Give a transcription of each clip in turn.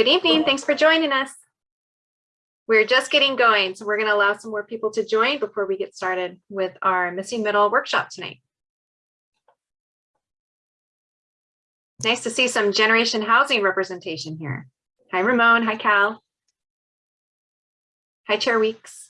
Good evening. Thanks for joining us. We're just getting going, so we're going to allow some more people to join before we get started with our missing middle workshop tonight. Nice to see some generation housing representation here. Hi, Ramon. Hi, Cal. Hi, Chair Weeks.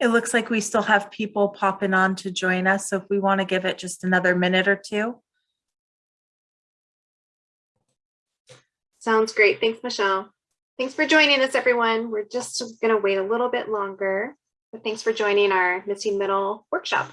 It looks like we still have people popping on to join us. So if we want to give it just another minute or two. Sounds great. Thanks, Michelle. Thanks for joining us, everyone. We're just going to wait a little bit longer, but thanks for joining our missing middle workshop.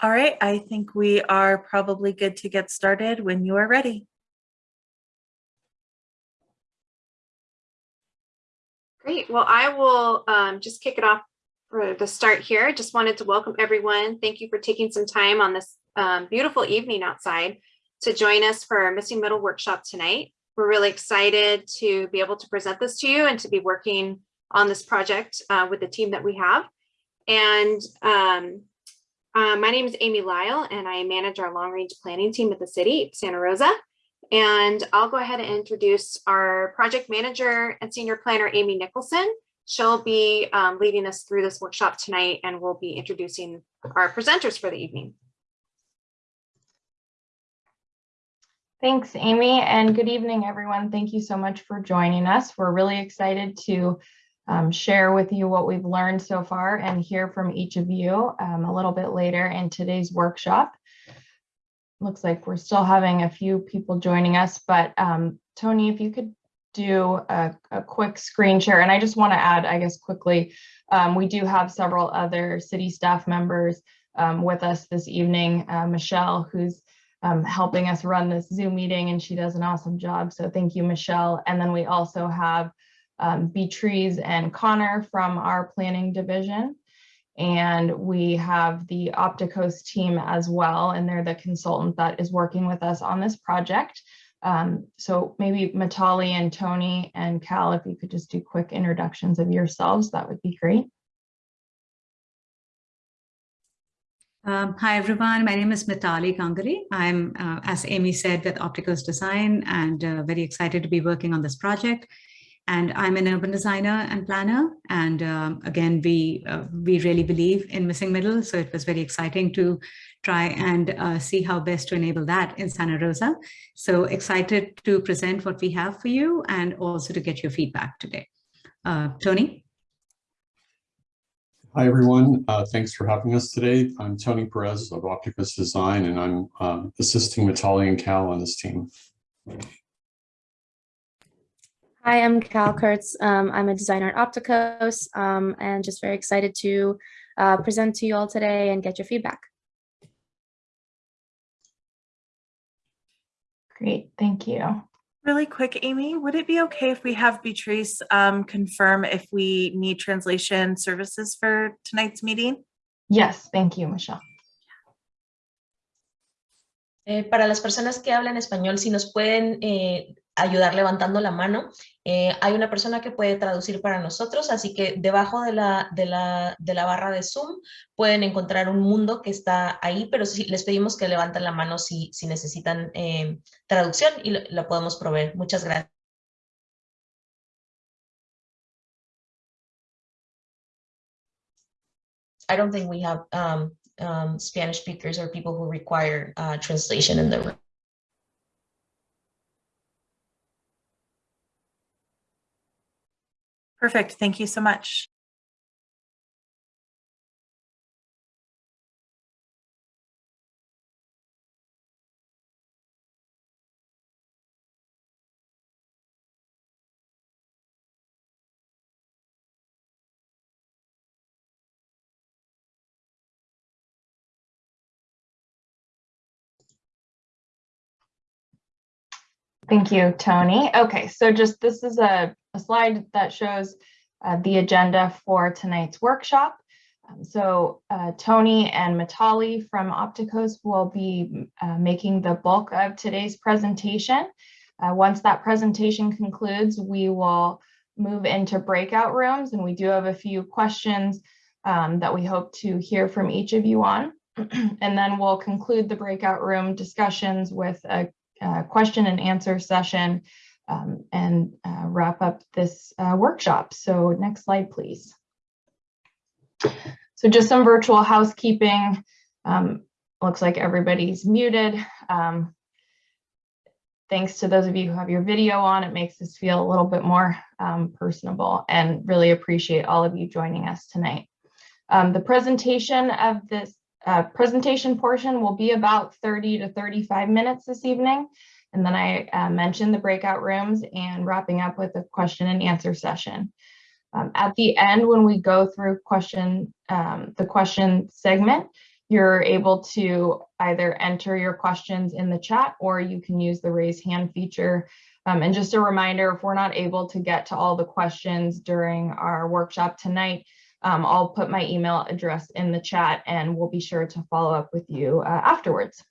All right, I think we are probably good to get started when you are ready. Great. Well, I will um, just kick it off for the start here. I just wanted to welcome everyone. Thank you for taking some time on this um, beautiful evening outside to join us for our Missing Middle workshop tonight. We're really excited to be able to present this to you and to be working on this project uh, with the team that we have. And um, uh, my name is Amy Lyle, and I manage our long range planning team at the city, Santa Rosa. And I'll go ahead and introduce our project manager and senior planner, Amy Nicholson. She'll be um, leading us through this workshop tonight, and we'll be introducing our presenters for the evening. Thanks, Amy, and good evening, everyone. Thank you so much for joining us. We're really excited to um, share with you what we've learned so far and hear from each of you um, a little bit later in today's workshop. Looks like we're still having a few people joining us, but um, Tony, if you could do a, a, quick screen share. And I just want to add, I guess, quickly, um, we do have several other city staff members um, with us this evening. Uh, Michelle, who's um, helping us run this Zoom meeting, and she does an awesome job. So thank you, Michelle. And then we also have um, Beatrice and Connor from our planning division. And we have the Opticos team as well, and they're the consultant that is working with us on this project. Um, so maybe Mitali and Tony and Cal, if you could just do quick introductions of yourselves, that would be great. Um, hi, everyone. My name is Mitali Ganguly. I'm, uh, as Amy said, with Opticos Design and uh, very excited to be working on this project and I'm an urban designer and planner. And um, again, we uh, we really believe in missing middle. So it was very exciting to try and uh, see how best to enable that in Santa Rosa. So excited to present what we have for you and also to get your feedback today. Uh, Tony? Hi, everyone. Uh, thanks for having us today. I'm Tony Perez of Opticos Design, and I'm um, assisting Mitali and Cal on this team. Hi, I'm Cal Kurtz. Um, I'm a designer at Opticos um, and just very excited to uh, present to you all today and get your feedback. Great, thank you. Really quick, Amy, would it be okay if we have Beatrice um, confirm if we need translation services for tonight's meeting? Yes, thank you, Michelle. Eh, para las personas que hablan español, si nos pueden eh, ayudar levantando la mano, eh, hay una persona que puede traducir para nosotros, así que debajo de la, de, la, de la barra de Zoom pueden encontrar un mundo que está ahí, pero sí, les pedimos que levanten la mano si, si necesitan eh, traducción y la podemos proveer. Muchas gracias. I don't think we have um, um, Spanish speakers or people who require uh, translation in the room. Perfect. Thank you so much. Thank you, Tony. Okay, so just this is a, a slide that shows uh, the agenda for tonight's workshop. Um, so uh, Tony and Mitali from Opticos will be uh, making the bulk of today's presentation. Uh, once that presentation concludes, we will move into breakout rooms and we do have a few questions um, that we hope to hear from each of you on. and then we'll conclude the breakout room discussions with a uh, question and answer session um, and uh, wrap up this uh, workshop. So next slide, please. So just some virtual housekeeping. Um, looks like everybody's muted. Um, thanks to those of you who have your video on, it makes us feel a little bit more um, personable and really appreciate all of you joining us tonight. Um, the presentation of this uh, presentation portion will be about 30 to 35 minutes this evening. And then I uh, mentioned the breakout rooms and wrapping up with a question and answer session. Um, at the end, when we go through question, um, the question segment, you're able to either enter your questions in the chat or you can use the raise hand feature. Um, and just a reminder, if we're not able to get to all the questions during our workshop tonight, um, I'll put my email address in the chat and we'll be sure to follow up with you uh, afterwards.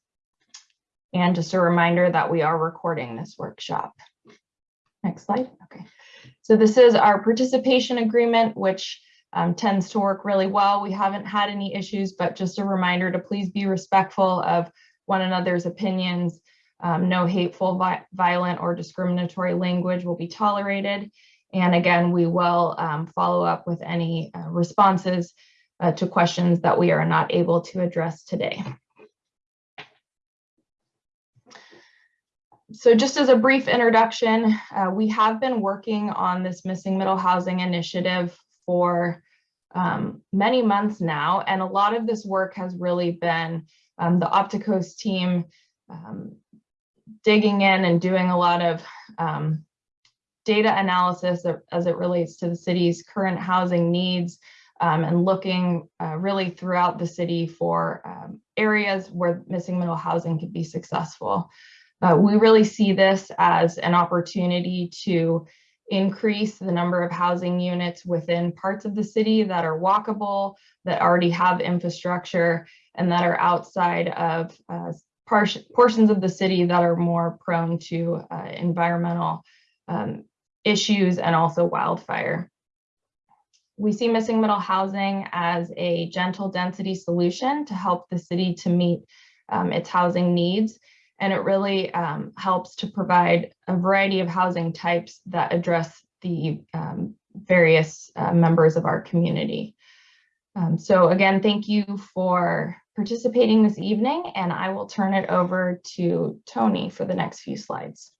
And just a reminder that we are recording this workshop. Next slide. Okay. So this is our participation agreement, which um, tends to work really well. We haven't had any issues, but just a reminder to please be respectful of one another's opinions. Um, no hateful, vi violent, or discriminatory language will be tolerated. And again, we will um, follow up with any uh, responses uh, to questions that we are not able to address today. So just as a brief introduction, uh, we have been working on this missing middle housing initiative for um, many months now, and a lot of this work has really been um, the Opticos team um, digging in and doing a lot of um, data analysis as it relates to the city's current housing needs um, and looking uh, really throughout the city for um, areas where missing middle housing could be successful. Uh, we really see this as an opportunity to increase the number of housing units within parts of the city that are walkable, that already have infrastructure, and that are outside of uh, portions of the city that are more prone to uh, environmental um, issues and also wildfire. We see missing middle housing as a gentle density solution to help the city to meet um, its housing needs. And it really um, helps to provide a variety of housing types that address the um, various uh, members of our community. Um, so again, thank you for participating this evening, and I will turn it over to Tony for the next few slides.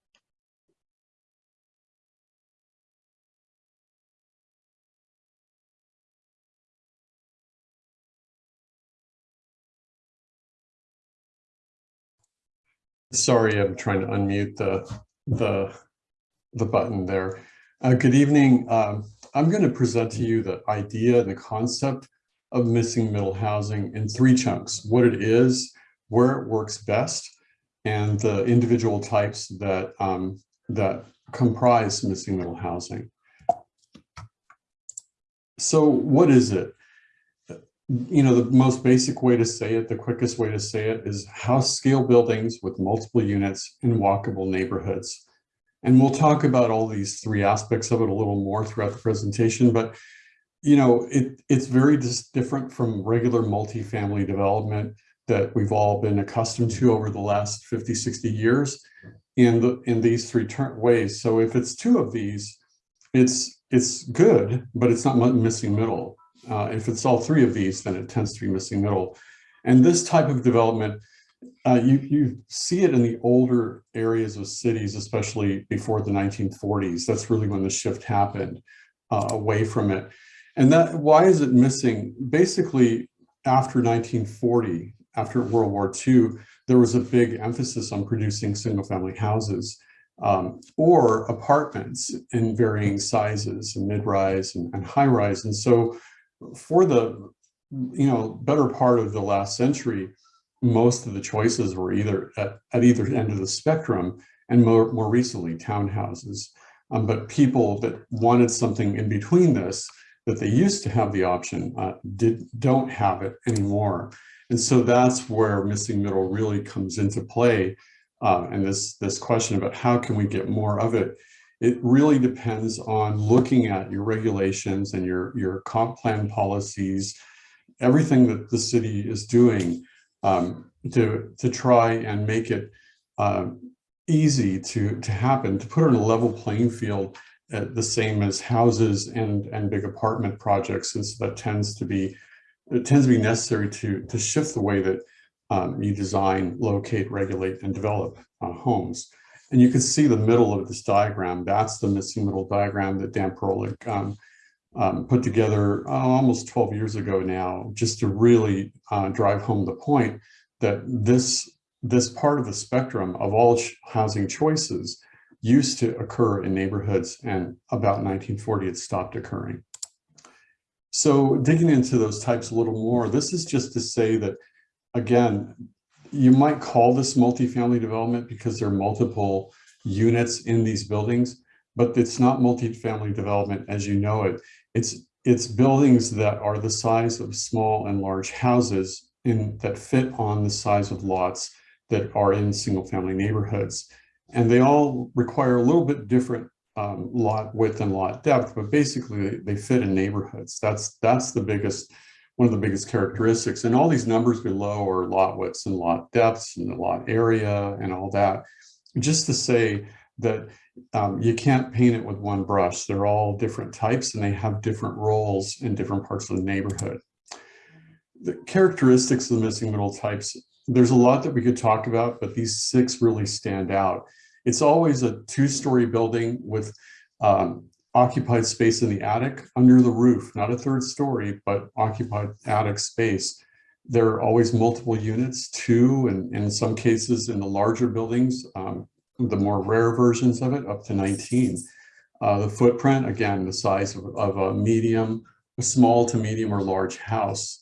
Sorry, I'm trying to unmute the, the, the button there. Uh, good evening. Um, I'm going to present to you the idea and the concept of missing middle housing in three chunks, what it is, where it works best, and the individual types that um, that comprise missing middle housing. So what is it? You know, the most basic way to say it, the quickest way to say it is house scale buildings with multiple units in walkable neighborhoods. And we'll talk about all these three aspects of it a little more throughout the presentation, but you know, it, it's very dis different from regular multifamily development that we've all been accustomed to over the last 50, 60 years in the in these three ways. So if it's two of these, it's it's good, but it's not missing middle. Uh, if it's all three of these, then it tends to be missing middle. And this type of development, uh, you, you see it in the older areas of cities, especially before the 1940s. That's really when the shift happened uh, away from it. And that why is it missing? Basically, after 1940, after World War II, there was a big emphasis on producing single family houses um, or apartments in varying sizes and mid-rise and, and high-rise. And so for the, you know, better part of the last century, most of the choices were either at, at either end of the spectrum and more, more recently townhouses. Um, but people that wanted something in between this, that they used to have the option, uh, did don't have it anymore. And so that's where missing middle really comes into play. Uh, and this, this question about how can we get more of it, it really depends on looking at your regulations and your, your comp plan policies, everything that the city is doing um, to, to try and make it um, easy to, to happen, to put it on a level playing field uh, the same as houses and, and big apartment projects, And so that tends to be it tends to be necessary to, to shift the way that um, you design, locate, regulate, and develop uh, homes. And you can see the middle of this diagram. That's the missing middle diagram that Dan Parolek um, um, put together uh, almost 12 years ago now, just to really uh, drive home the point that this, this part of the spectrum of all housing choices used to occur in neighborhoods and about 1940 it stopped occurring. So digging into those types a little more, this is just to say that, again, you might call this multifamily development because there are multiple units in these buildings, but it's not multifamily development as you know it. It's, it's buildings that are the size of small and large houses in, that fit on the size of lots that are in single family neighborhoods. And they all require a little bit different um, lot width and lot depth, but basically they fit in neighborhoods. That's that's the biggest, one of the biggest characteristics. And all these numbers below are lot widths and lot depths and the lot area and all that. Just to say that um, you can't paint it with one brush. They're all different types and they have different roles in different parts of the neighborhood. The characteristics of the missing middle types, there's a lot that we could talk about, but these six really stand out. It's always a two-story building with um, occupied space in the attic under the roof, not a third story, but occupied attic space. There are always multiple units, two, and in some cases in the larger buildings, um, the more rare versions of it, up to 19. Uh, the footprint, again, the size of, of a medium, a small to medium or large house.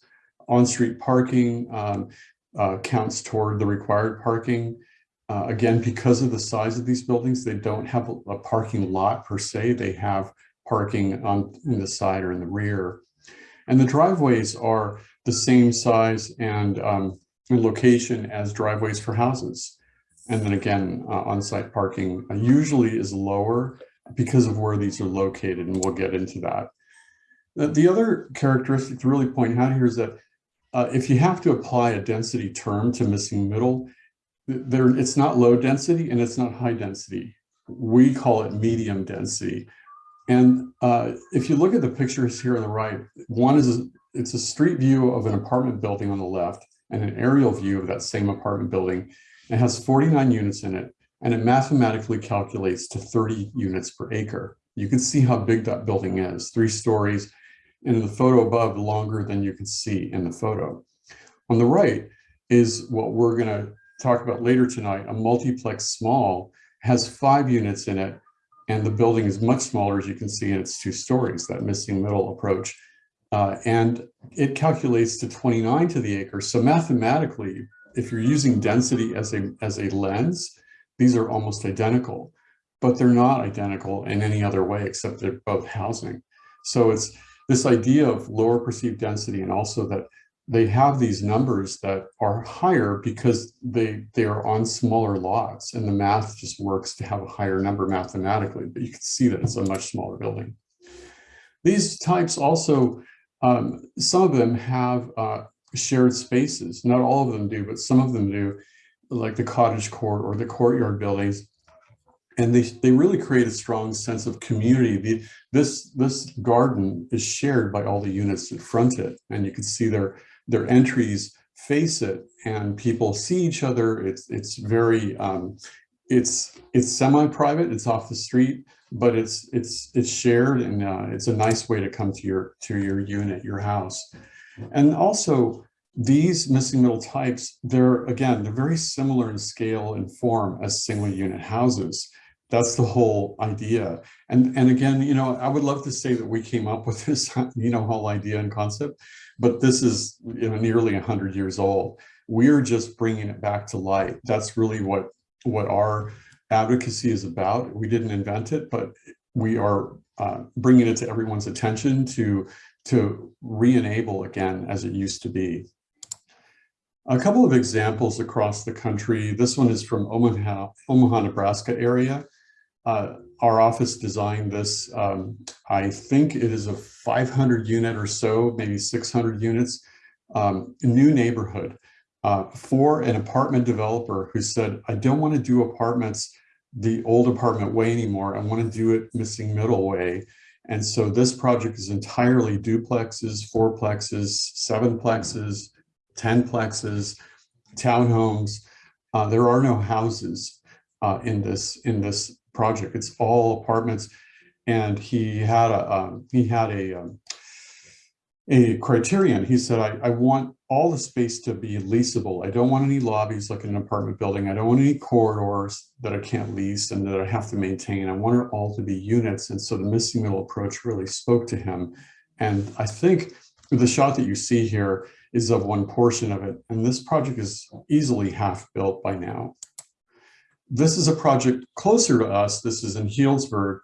On-street parking um, uh, counts toward the required parking. Uh, again, because of the size of these buildings, they don't have a, a parking lot per se. They have parking on in the side or in the rear. And the driveways are the same size and um, location as driveways for houses. And then again, uh, on-site parking uh, usually is lower because of where these are located, and we'll get into that. The, the other characteristic to really point out here is that uh, if you have to apply a density term to missing middle, there it's not low density and it's not high density. We call it medium density. And uh, if you look at the pictures here on the right, one is a, it's a street view of an apartment building on the left and an aerial view of that same apartment building. It has 49 units in it and it mathematically calculates to 30 units per acre. You can see how big that building is, three stories, and in the photo above, longer than you can see in the photo. On the right is what we're gonna talk about later tonight, a multiplex small has five units in it and the building is much smaller as you can see and it's two stories, that missing middle approach. Uh, and it calculates to 29 to the acre. So mathematically, if you're using density as a, as a lens, these are almost identical. but they're not identical in any other way except they're both housing. So it's this idea of lower perceived density and also that they have these numbers that are higher because they they are on smaller lots and the math just works to have a higher number mathematically, but you can see that it's a much smaller building. These types also, um, some of them have uh, shared spaces. Not all of them do, but some of them do, like the cottage court or the courtyard buildings. And they, they really create a strong sense of community. The, this, this garden is shared by all the units that front it. And you can see their, their entries face it and people see each other. It's, it's very, um, it's, it's semi-private, it's off the street, but it's, it's, it's shared and uh, it's a nice way to come to your, to your unit, your house. And also these missing middle types, they're, again, they're very similar in scale and form as single unit houses. That's the whole idea. And, and again, you know, I would love to say that we came up with this, you know, whole idea and concept, but this is you know, nearly 100 years old. We're just bringing it back to light. That's really what, what our advocacy is about. We didn't invent it, but we are uh, bringing it to everyone's attention to, to re-enable again as it used to be. A couple of examples across the country. This one is from Omaha, Omaha, Nebraska area. Uh, our office designed this. Um, I think it is a 500 unit or so, maybe 600 units, um, new neighborhood uh, for an apartment developer who said, I don't want to do apartments the old apartment way anymore. I want to do it missing middle way. And so this project is entirely duplexes, fourplexes, sevenplexes, tenplexes, townhomes. Uh, there are no houses uh, in this in this project. It's all apartments. And he had a um, he had a um, a criterion. He said, I, I want all the space to be leasable. I don't want any lobbies like in an apartment building. I don't want any corridors that I can't lease and that I have to maintain. I want it all to be units. And so the missing middle approach really spoke to him. And I think the shot that you see here is of one portion of it. And this project is easily half built by now. This is a project closer to us. This is in Healdsburg,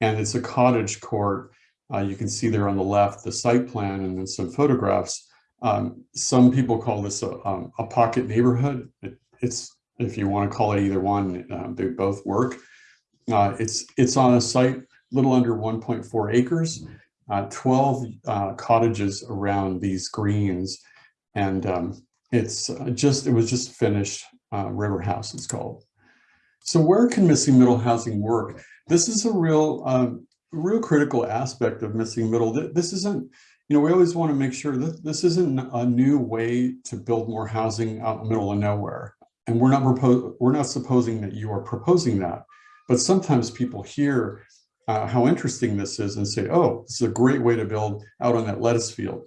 and it's a cottage court. Uh, you can see there on the left the site plan and then some photographs. Um, some people call this a, um, a pocket neighborhood. It, it's, if you want to call it either one, uh, they both work. Uh, it's, it's on a site little under 1.4 acres, uh, 12 uh, cottages around these greens. And um, it's uh, just, it was just finished, River House it's called. So where can missing middle housing work? This is a real, um, real critical aspect of missing middle. This isn't, you know, we always want to make sure that this isn't a new way to build more housing out in the middle of nowhere. And we're not we're not supposing that you are proposing that. But sometimes people hear uh, how interesting this is and say, oh, this is a great way to build out on that lettuce field.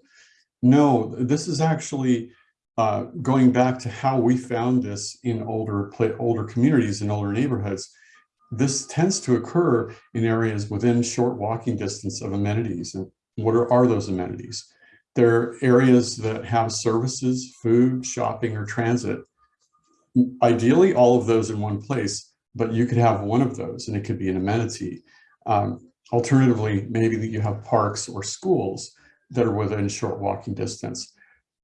No, this is actually uh, going back to how we found this in older older communities and older neighborhoods. This tends to occur in areas within short walking distance of amenities. And what are, are those amenities? They're areas that have services, food, shopping, or transit. Ideally, all of those in one place, but you could have one of those and it could be an amenity. Um, alternatively, maybe that you have parks or schools that are within short walking distance.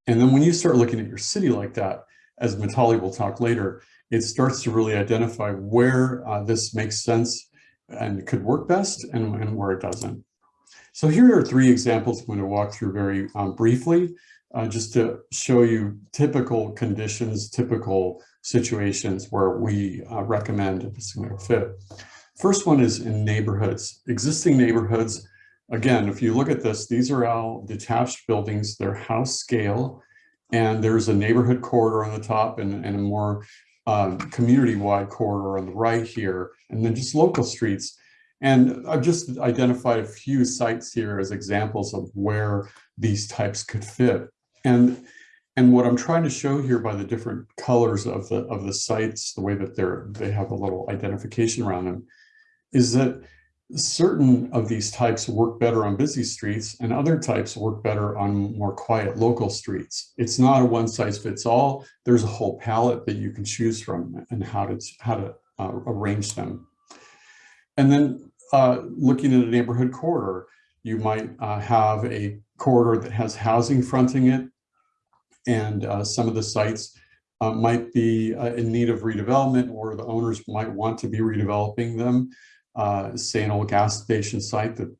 And then when you start looking at your city like that, as Mitali will talk later, it starts to really identify where uh, this makes sense and could work best and, and, where it doesn't. So here are three examples I'm going to walk through very um, briefly, uh, just to show you typical conditions, typical situations where we uh, recommend a similar fit. First one is in neighborhoods, existing neighborhoods. Again, if you look at this, these are all detached buildings, they're house scale, and there's a neighborhood corridor on the top and, and a more um, community-wide corridor on the right here, and then just local streets. And I've just identified a few sites here as examples of where these types could fit. And, and what I'm trying to show here by the different colors of the, of the sites, the way that they're, they have a little identification around them, is that certain of these types work better on busy streets and other types work better on more quiet local streets. It's not a one size fits all. There's a whole palette that you can choose from and how to, how to uh, arrange them. And then uh, looking at a neighborhood corridor, you might uh, have a corridor that has housing fronting it. And uh, some of the sites uh, might be uh, in need of redevelopment or the owners might want to be redeveloping them. Uh, say an old gas station site that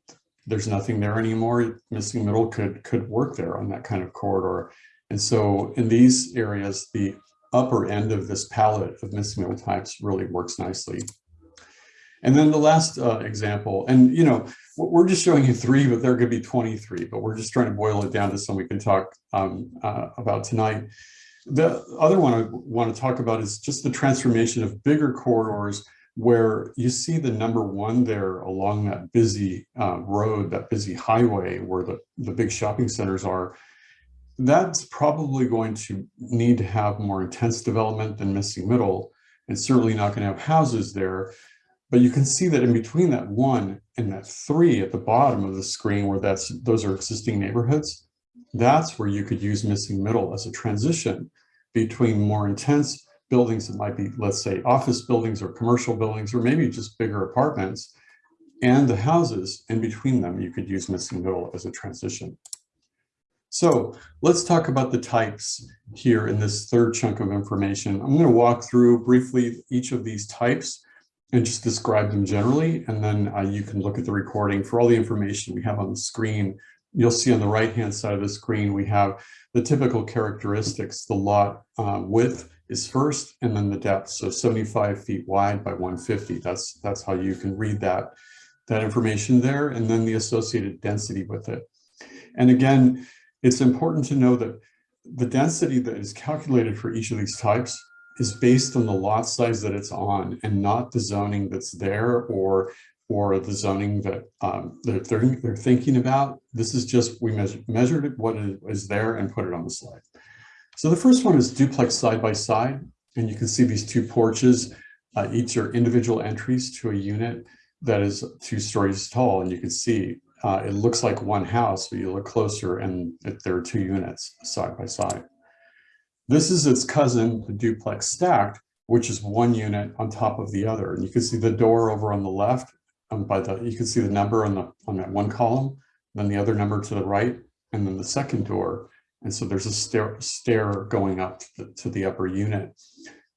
there's nothing there anymore, missing middle could, could work there on that kind of corridor. And so in these areas, the upper end of this palette of missing middle types really works nicely. And then the last uh, example, and you know, we're just showing you three, but there could be 23, but we're just trying to boil it down to some we can talk um, uh, about tonight. The other one I want to talk about is just the transformation of bigger corridors where you see the number one there along that busy uh, road, that busy highway where the, the big shopping centers are, that's probably going to need to have more intense development than missing middle and certainly not going to have houses there. But you can see that in between that one and that three at the bottom of the screen where that's those are existing neighborhoods, that's where you could use missing middle as a transition between more intense buildings that might be, let's say, office buildings or commercial buildings, or maybe just bigger apartments, and the houses in between them, you could use missing middle as a transition. So let's talk about the types here in this third chunk of information. I'm going to walk through briefly each of these types and just describe them generally, and then uh, you can look at the recording for all the information we have on the screen. You'll see on the right-hand side of the screen, we have the typical characteristics, the lot uh, width, is first and then the depth. So 75 feet wide by 150. That's, that's how you can read that, that information there and then the associated density with it. And again, it's important to know that the density that is calculated for each of these types is based on the lot size that it's on and not the zoning that's there or or the zoning that um, they're, they're thinking about. This is just, we measured, measured what is there and put it on the slide. So the first one is duplex side by side, and you can see these two porches. Uh, each are individual entries to a unit that is two stories tall, and you can see uh, it looks like one house, but you look closer and it, there are two units side by side. This is its cousin, the duplex stacked, which is one unit on top of the other. And you can see the door over on the left, um, by the you can see the number on the on that one column, then the other number to the right, and then the second door. And so there's a stair, stair going up to the, to the upper unit.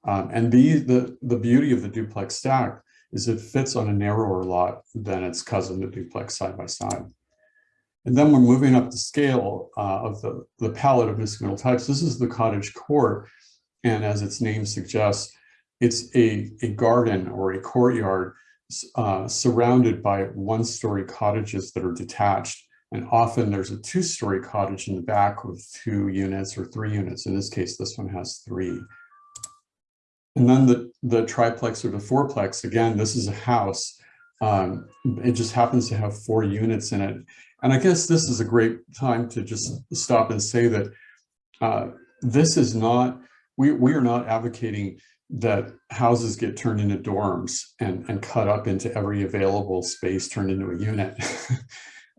Um, and the, the, the beauty of the duplex stack is it fits on a narrower lot than its cousin, the duplex side by side. And then we're moving up the scale uh, of the, the palette of middle types. This is the cottage court. And as its name suggests, it's a, a garden or a courtyard uh, surrounded by one-story cottages that are detached. And often there's a two-story cottage in the back with two units or three units. In this case, this one has three. And then the, the triplex or the fourplex, again, this is a house. Um, it just happens to have four units in it. And I guess this is a great time to just stop and say that uh, this is not, we, we are not advocating that houses get turned into dorms and, and cut up into every available space turned into a unit.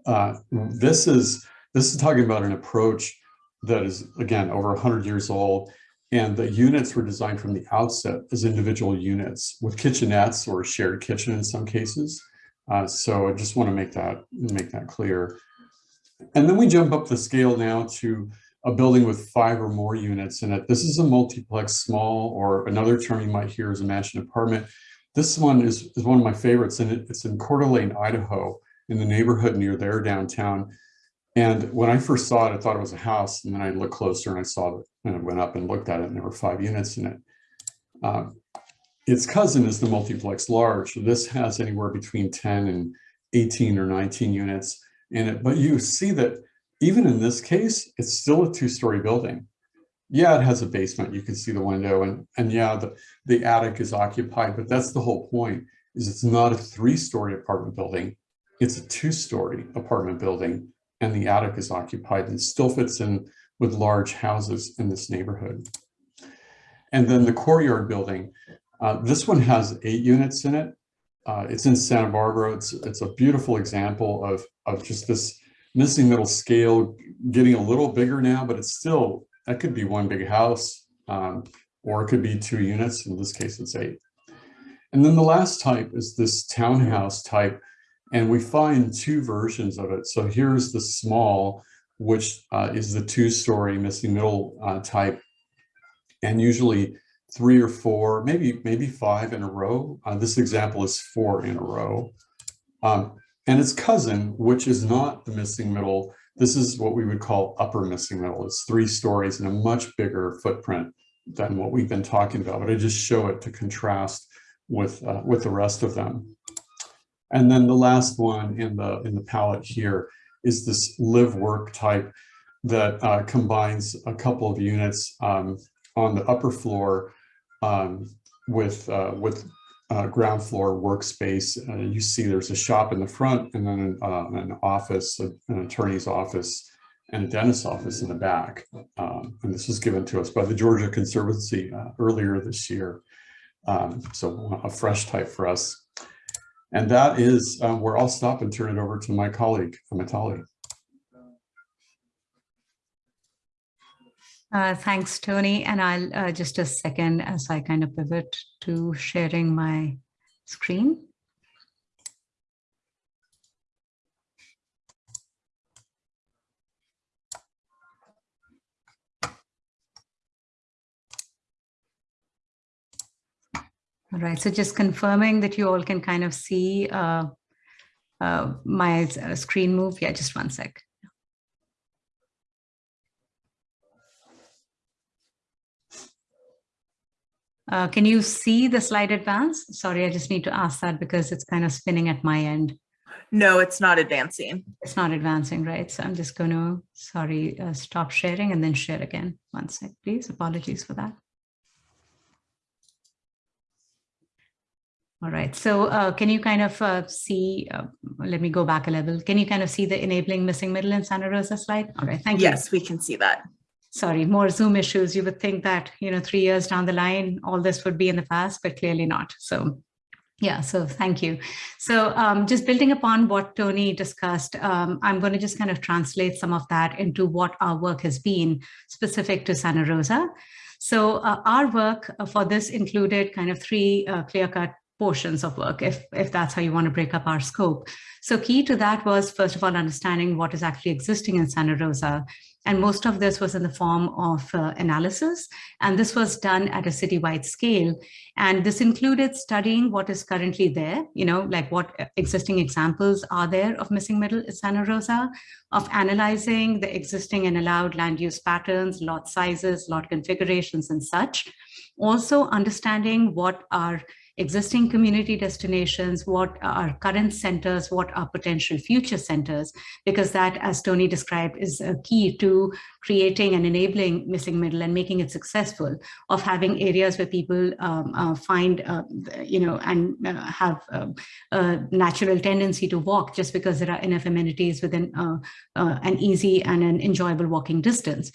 Uh, this is this is talking about an approach that is again over 100 years old and the units were designed from the outset as individual units with kitchenettes or shared kitchen in some cases uh, so I just want to make that make that clear and then we jump up the scale now to a building with five or more units in it this is a multiplex small or another term you might hear is a mansion apartment this one is, is one of my favorites and it, it's in Coeur d'Alene, Idaho in the neighborhood near there downtown. And when I first saw it, I thought it was a house. And then I looked closer and I saw it and I went up and looked at it and there were five units in it. Um, its cousin is the multiplex large. This has anywhere between 10 and 18 or 19 units in it. But you see that even in this case, it's still a two-story building. Yeah, it has a basement. You can see the window and, and yeah, the, the attic is occupied, but that's the whole point is it's not a three-story apartment building. It's a two-story apartment building and the attic is occupied and still fits in with large houses in this neighborhood. And then the courtyard building, uh, this one has eight units in it. Uh, it's in Santa Barbara. It's, it's a beautiful example of, of just this missing middle scale getting a little bigger now, but it's still, that could be one big house um, or it could be two units. In this case, it's eight. And then the last type is this townhouse type. And we find two versions of it. So here's the small, which uh, is the two-story missing middle uh, type. And usually three or four, maybe maybe five in a row. Uh, this example is four in a row. Um, and its cousin, which is not the missing middle, this is what we would call upper missing middle. It's three stories and a much bigger footprint than what we've been talking about, but I just show it to contrast with, uh, with the rest of them. And then the last one in the, in the palette here is this live work type that uh, combines a couple of units um, on the upper floor um, with, uh, with uh, ground floor workspace. Uh, you see there's a shop in the front and then uh, an office, an attorney's office, and a dentist's office in the back. Um, and this was given to us by the Georgia Conservancy uh, earlier this year. Um, so a fresh type for us. And that is um, where I'll stop and turn it over to my colleague, Mitali. Uh, thanks, Tony. And I'll uh, just a second as I kind of pivot to sharing my screen. All right, so just confirming that you all can kind of see uh, uh, my uh, screen move. Yeah, just one sec. Uh, can you see the slide advance? Sorry, I just need to ask that because it's kind of spinning at my end. No, it's not advancing. It's not advancing, right? So I'm just going to, sorry, uh, stop sharing and then share again. One sec, please. Apologies for that. All right, so uh, can you kind of uh, see, uh, let me go back a level. Can you kind of see the enabling missing middle in Santa Rosa slide? All right, thank you. Yes, we can see that. Sorry, more Zoom issues. You would think that, you know, three years down the line, all this would be in the past, but clearly not. So yeah, so thank you. So um, just building upon what Tony discussed, um, I'm going to just kind of translate some of that into what our work has been specific to Santa Rosa. So uh, our work for this included kind of three uh, clear-cut portions of work, if, if that's how you want to break up our scope. So key to that was, first of all, understanding what is actually existing in Santa Rosa. And most of this was in the form of uh, analysis. And this was done at a citywide scale. And this included studying what is currently there, you know, like what existing examples are there of missing middle Santa Rosa, of analyzing the existing and allowed land use patterns, lot sizes, lot configurations and such. Also understanding what are existing community destinations, what are current centers, what are potential future centers, because that, as Tony described, is a key to creating and enabling missing middle and making it successful of having areas where people um, uh, find, uh, you know, and uh, have um, a natural tendency to walk just because there are enough amenities within uh, uh, an easy and an enjoyable walking distance.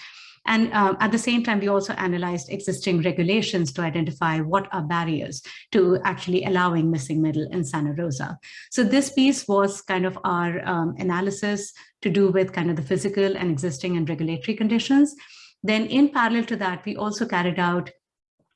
And uh, at the same time, we also analyzed existing regulations to identify what are barriers to actually allowing missing middle in Santa Rosa. So this piece was kind of our um, analysis to do with kind of the physical and existing and regulatory conditions. Then in parallel to that, we also carried out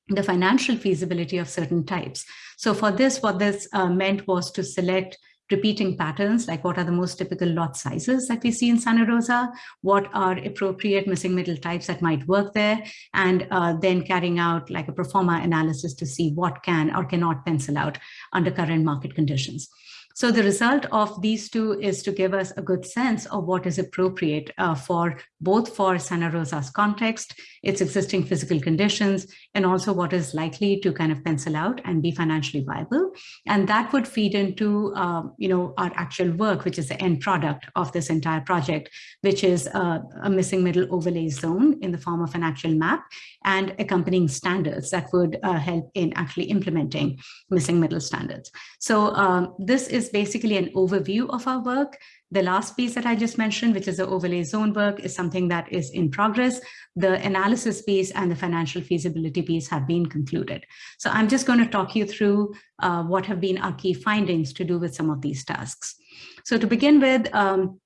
the financial feasibility of certain types. So for this, what this uh, meant was to select repeating patterns, like what are the most typical lot sizes that we see in Santa Rosa, what are appropriate missing middle types that might work there, and uh, then carrying out like a pro forma analysis to see what can or cannot pencil out under current market conditions. So the result of these two is to give us a good sense of what is appropriate uh, for both for Santa Rosa's context, its existing physical conditions, and also what is likely to kind of pencil out and be financially viable. And that would feed into, uh, you know, our actual work, which is the end product of this entire project, which is uh, a missing middle overlay zone in the form of an actual map and accompanying standards that would uh, help in actually implementing missing middle standards. So um, this is basically an overview of our work. The last piece that I just mentioned, which is the overlay zone work, is something that is in progress. The analysis piece and the financial feasibility piece have been concluded. So I'm just going to talk you through uh, what have been our key findings to do with some of these tasks. So to begin with, um,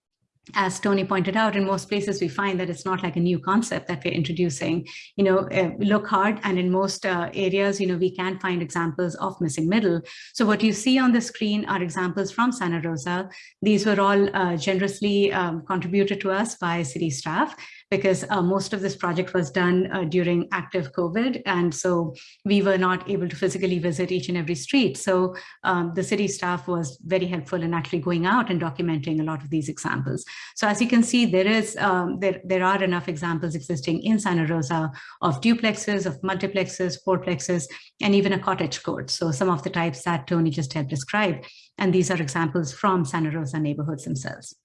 as Tony pointed out, in most places we find that it's not like a new concept that we're introducing. You know, uh, look hard, and in most uh, areas, you know, we can find examples of missing middle. So what you see on the screen are examples from Santa Rosa. These were all uh, generously um, contributed to us by city staff because uh, most of this project was done uh, during active COVID. And so we were not able to physically visit each and every street. So um, the city staff was very helpful in actually going out and documenting a lot of these examples. So as you can see, there is um, there, there are enough examples existing in Santa Rosa of duplexes, of multiplexes, fourplexes, and even a cottage court. So some of the types that Tony just had described. And these are examples from Santa Rosa neighborhoods themselves.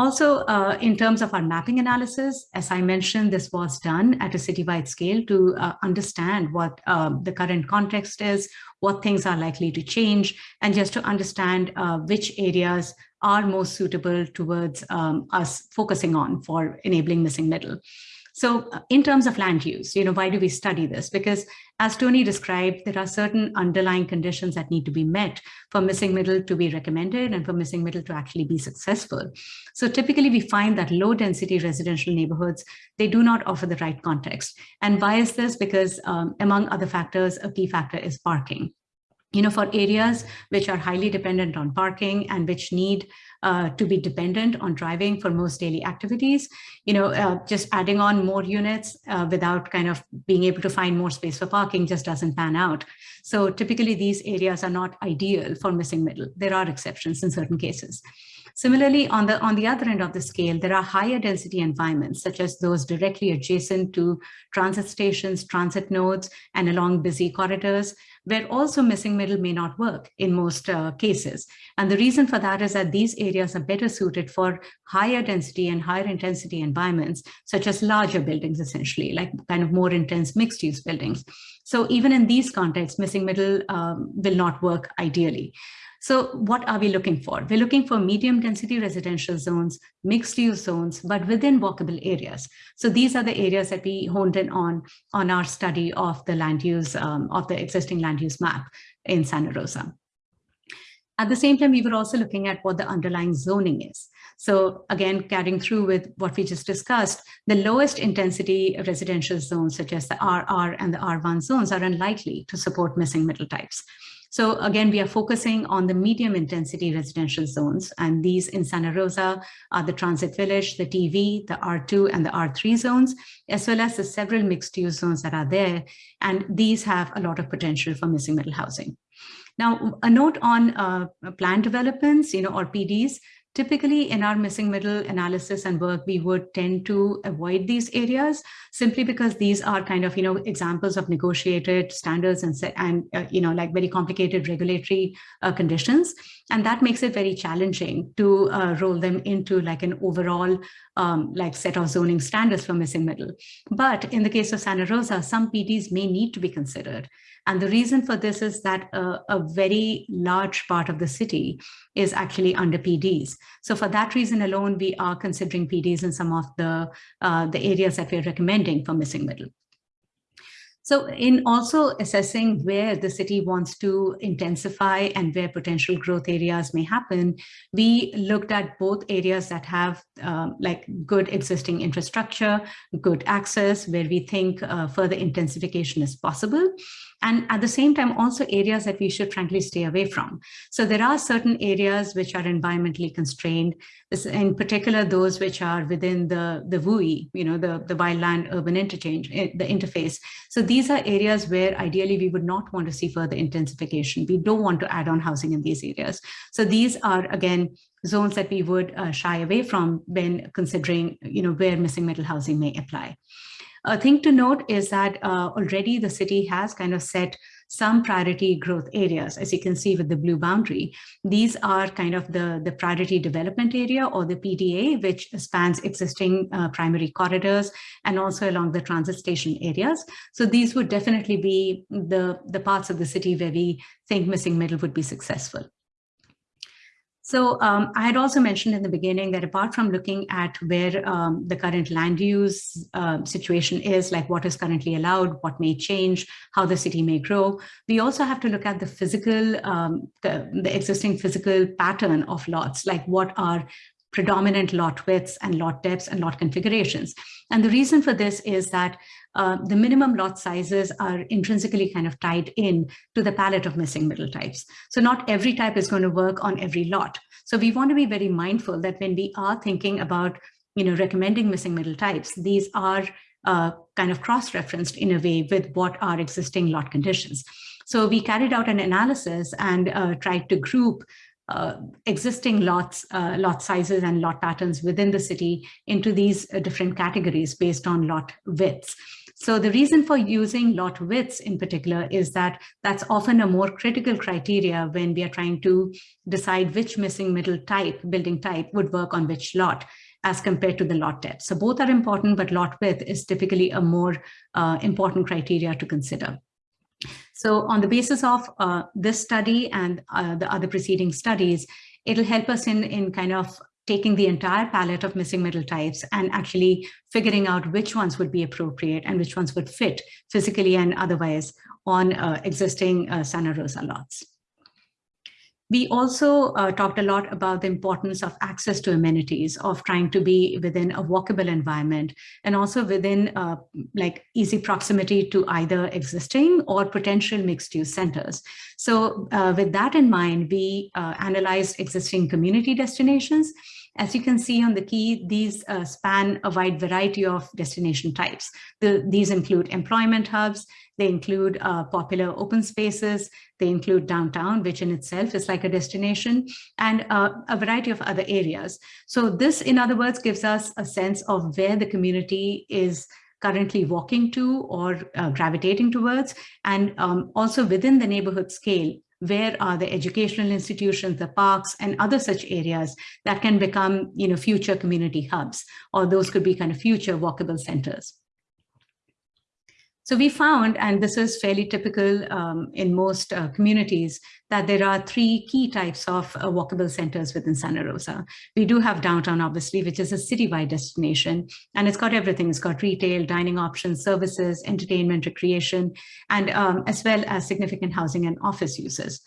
Also, uh, in terms of our mapping analysis, as I mentioned, this was done at a citywide scale to uh, understand what um, the current context is, what things are likely to change, and just to understand uh, which areas are most suitable towards um, us focusing on for enabling missing middle. So uh, in terms of land use, you know, why do we study this? Because as Tony described, there are certain underlying conditions that need to be met for missing middle to be recommended and for missing middle to actually be successful. So typically we find that low density residential neighborhoods, they do not offer the right context. And why is this? Because um, among other factors, a key factor is parking you know, for areas which are highly dependent on parking and which need uh, to be dependent on driving for most daily activities, you know, uh, just adding on more units uh, without kind of being able to find more space for parking just doesn't pan out. So typically these areas are not ideal for missing middle. There are exceptions in certain cases. Similarly, on the, on the other end of the scale, there are higher density environments, such as those directly adjacent to transit stations, transit nodes, and along busy corridors, where also missing middle may not work in most uh, cases. And the reason for that is that these areas are better suited for higher density and higher intensity environments, such as larger buildings, essentially, like kind of more intense mixed use buildings. So even in these contexts, missing middle um, will not work ideally. So what are we looking for? We're looking for medium density residential zones, mixed use zones, but within walkable areas. So these are the areas that we honed in on, on our study of the land use, um, of the existing land use map in Santa Rosa. At the same time, we were also looking at what the underlying zoning is. So again, carrying through with what we just discussed, the lowest intensity residential zones, such as the RR and the R1 zones are unlikely to support missing middle types. So again, we are focusing on the medium intensity residential zones, and these in Santa Rosa are the Transit Village, the TV, the R2 and the R3 zones, as well as the several mixed use zones that are there. And these have a lot of potential for missing middle housing. Now, a note on uh, plan developments, you know, or PDs, Typically in our missing middle analysis and work, we would tend to avoid these areas simply because these are kind of, you know, examples of negotiated standards and, and uh, you know, like very complicated regulatory uh, conditions. And that makes it very challenging to uh, roll them into like an overall um, like set of zoning standards for missing middle. But in the case of Santa Rosa, some PDs may need to be considered. And the reason for this is that a, very large part of the city is actually under PDs. So for that reason alone, we are considering PDs in some of the, uh, the areas that we're recommending for missing middle. So in also assessing where the city wants to intensify and where potential growth areas may happen, we looked at both areas that have uh, like good existing infrastructure, good access, where we think uh, further intensification is possible, and at the same time also areas that we should frankly stay away from. So there are certain areas which are environmentally constrained, in particular those which are within the, the WUI, you know, the, the wildland urban interchange, eh, the interface. So these are areas where ideally we would not want to see further intensification. We don't want to add on housing in these areas. So these are, again, zones that we would uh, shy away from when considering, you know, where missing middle housing may apply. A thing to note is that uh, already the city has kind of set some priority growth areas, as you can see with the blue boundary. These are kind of the, the priority development area or the PDA, which spans existing uh, primary corridors and also along the transit station areas. So these would definitely be the, the parts of the city where we think missing middle would be successful. So um, I had also mentioned in the beginning that apart from looking at where um, the current land use uh, situation is, like what is currently allowed, what may change, how the city may grow, we also have to look at the physical, um, the, the existing physical pattern of lots, like what are predominant lot widths and lot depths and lot configurations. And the reason for this is that uh, the minimum lot sizes are intrinsically kind of tied in to the palette of missing middle types. So not every type is going to work on every lot. So we want to be very mindful that when we are thinking about you know, recommending missing middle types, these are uh, kind of cross-referenced in a way with what are existing lot conditions. So we carried out an analysis and uh, tried to group existing lots, uh, lot sizes and lot patterns within the city into these uh, different categories based on lot widths. So the reason for using lot widths in particular is that that's often a more critical criteria when we are trying to decide which missing middle type, building type would work on which lot as compared to the lot depth. So both are important, but lot width is typically a more uh, important criteria to consider. So on the basis of uh, this study and uh, the other preceding studies, it'll help us in, in kind of taking the entire palette of missing middle types and actually figuring out which ones would be appropriate and which ones would fit physically and otherwise on uh, existing uh, Santa Rosa lots. We also uh, talked a lot about the importance of access to amenities, of trying to be within a walkable environment, and also within uh, like easy proximity to either existing or potential mixed use centers. So uh, with that in mind, we uh, analyzed existing community destinations. As you can see on the key, these uh, span a wide variety of destination types. The, these include employment hubs, they include uh, popular open spaces. They include downtown, which in itself is like a destination, and uh, a variety of other areas. So this, in other words, gives us a sense of where the community is currently walking to or uh, gravitating towards, and um, also within the neighborhood scale, where are the educational institutions, the parks, and other such areas that can become you know, future community hubs, or those could be kind of future walkable centers. So we found, and this is fairly typical um, in most uh, communities, that there are three key types of uh, walkable centers within Santa Rosa. We do have downtown, obviously, which is a citywide destination, and it's got everything. It's got retail, dining options, services, entertainment, recreation, and um, as well as significant housing and office uses.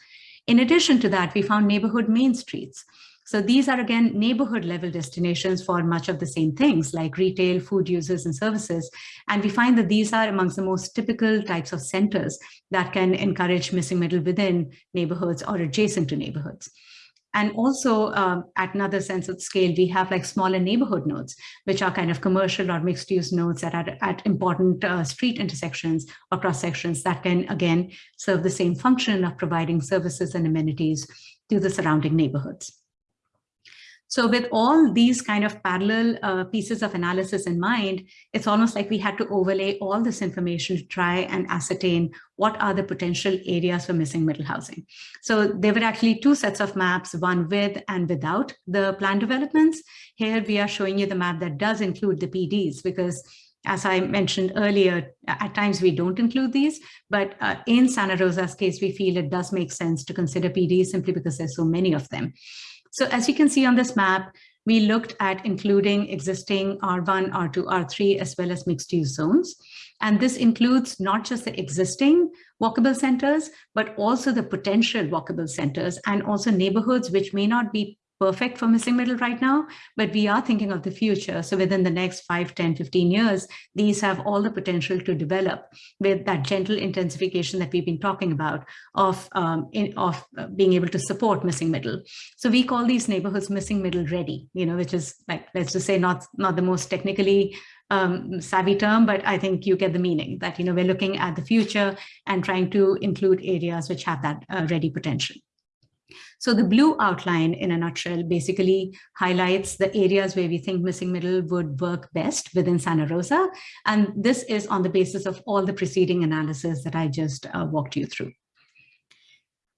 In addition to that, we found neighborhood main streets. So these are again neighborhood level destinations for much of the same things like retail, food users and services. And we find that these are amongst the most typical types of centers that can encourage missing middle within neighborhoods or adjacent to neighborhoods. And also um, at another sense of scale, we have like smaller neighborhood nodes, which are kind of commercial or mixed use nodes that are at important uh, street intersections or cross sections that can, again, serve the same function of providing services and amenities to the surrounding neighborhoods. So with all these kind of parallel uh, pieces of analysis in mind, it's almost like we had to overlay all this information to try and ascertain what are the potential areas for missing middle housing. So there were actually two sets of maps, one with and without the plan developments. Here we are showing you the map that does include the PDs because as I mentioned earlier, at times we don't include these, but uh, in Santa Rosa's case, we feel it does make sense to consider PDs simply because there's so many of them. So as you can see on this map, we looked at including existing R1, R2, R3, as well as mixed use zones. And this includes not just the existing walkable centers, but also the potential walkable centers and also neighborhoods which may not be perfect for missing middle right now, but we are thinking of the future. So within the next 5, 10, 15 years, these have all the potential to develop with that gentle intensification that we've been talking about of, um, in, of uh, being able to support missing middle. So we call these neighborhoods missing middle ready, you know, which is like, let's just say not, not the most technically um, savvy term, but I think you get the meaning that, you know, we're looking at the future and trying to include areas which have that uh, ready potential. So the blue outline in a nutshell basically highlights the areas where we think missing middle would work best within Santa Rosa. And this is on the basis of all the preceding analysis that I just uh, walked you through.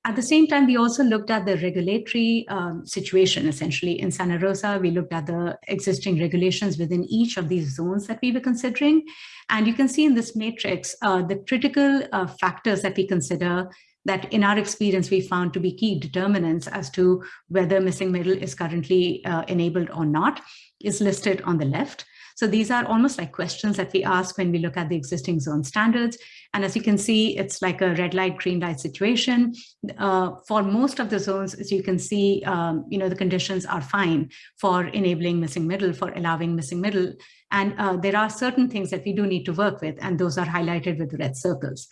At the same time, we also looked at the regulatory um, situation, essentially. In Santa Rosa, we looked at the existing regulations within each of these zones that we were considering. And you can see in this matrix, uh, the critical uh, factors that we consider that in our experience, we found to be key determinants as to whether missing middle is currently uh, enabled or not is listed on the left. So these are almost like questions that we ask when we look at the existing zone standards. And as you can see, it's like a red light, green light situation. Uh, for most of the zones, as you can see, um, you know, the conditions are fine for enabling missing middle, for allowing missing middle. And uh, there are certain things that we do need to work with, and those are highlighted with red circles.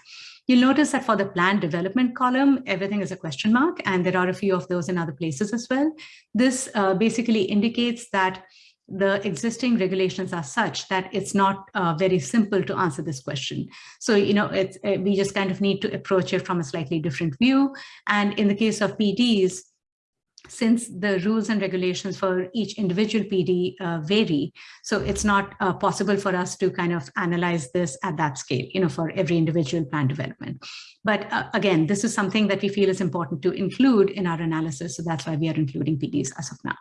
You'll notice that for the plan development column, everything is a question mark, and there are a few of those in other places as well. This uh, basically indicates that the existing regulations are such that it's not uh, very simple to answer this question. So, you know, it's, uh, we just kind of need to approach it from a slightly different view. And in the case of PDs, since the rules and regulations for each individual PD uh, vary, so it's not uh, possible for us to kind of analyze this at that scale, you know, for every individual plan development. But uh, again, this is something that we feel is important to include in our analysis. So that's why we are including PDs as of now.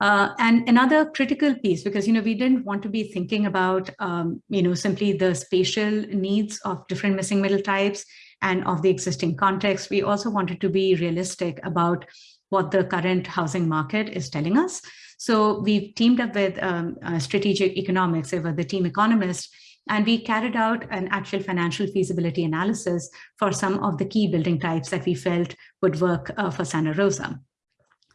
Uh, and another critical piece, because you know we didn't want to be thinking about um, you know simply the spatial needs of different missing middle types and of the existing context. We also wanted to be realistic about what the current housing market is telling us. So we've teamed up with um, uh, Strategic Economics, they were the team economists, and we carried out an actual financial feasibility analysis for some of the key building types that we felt would work uh, for Santa Rosa.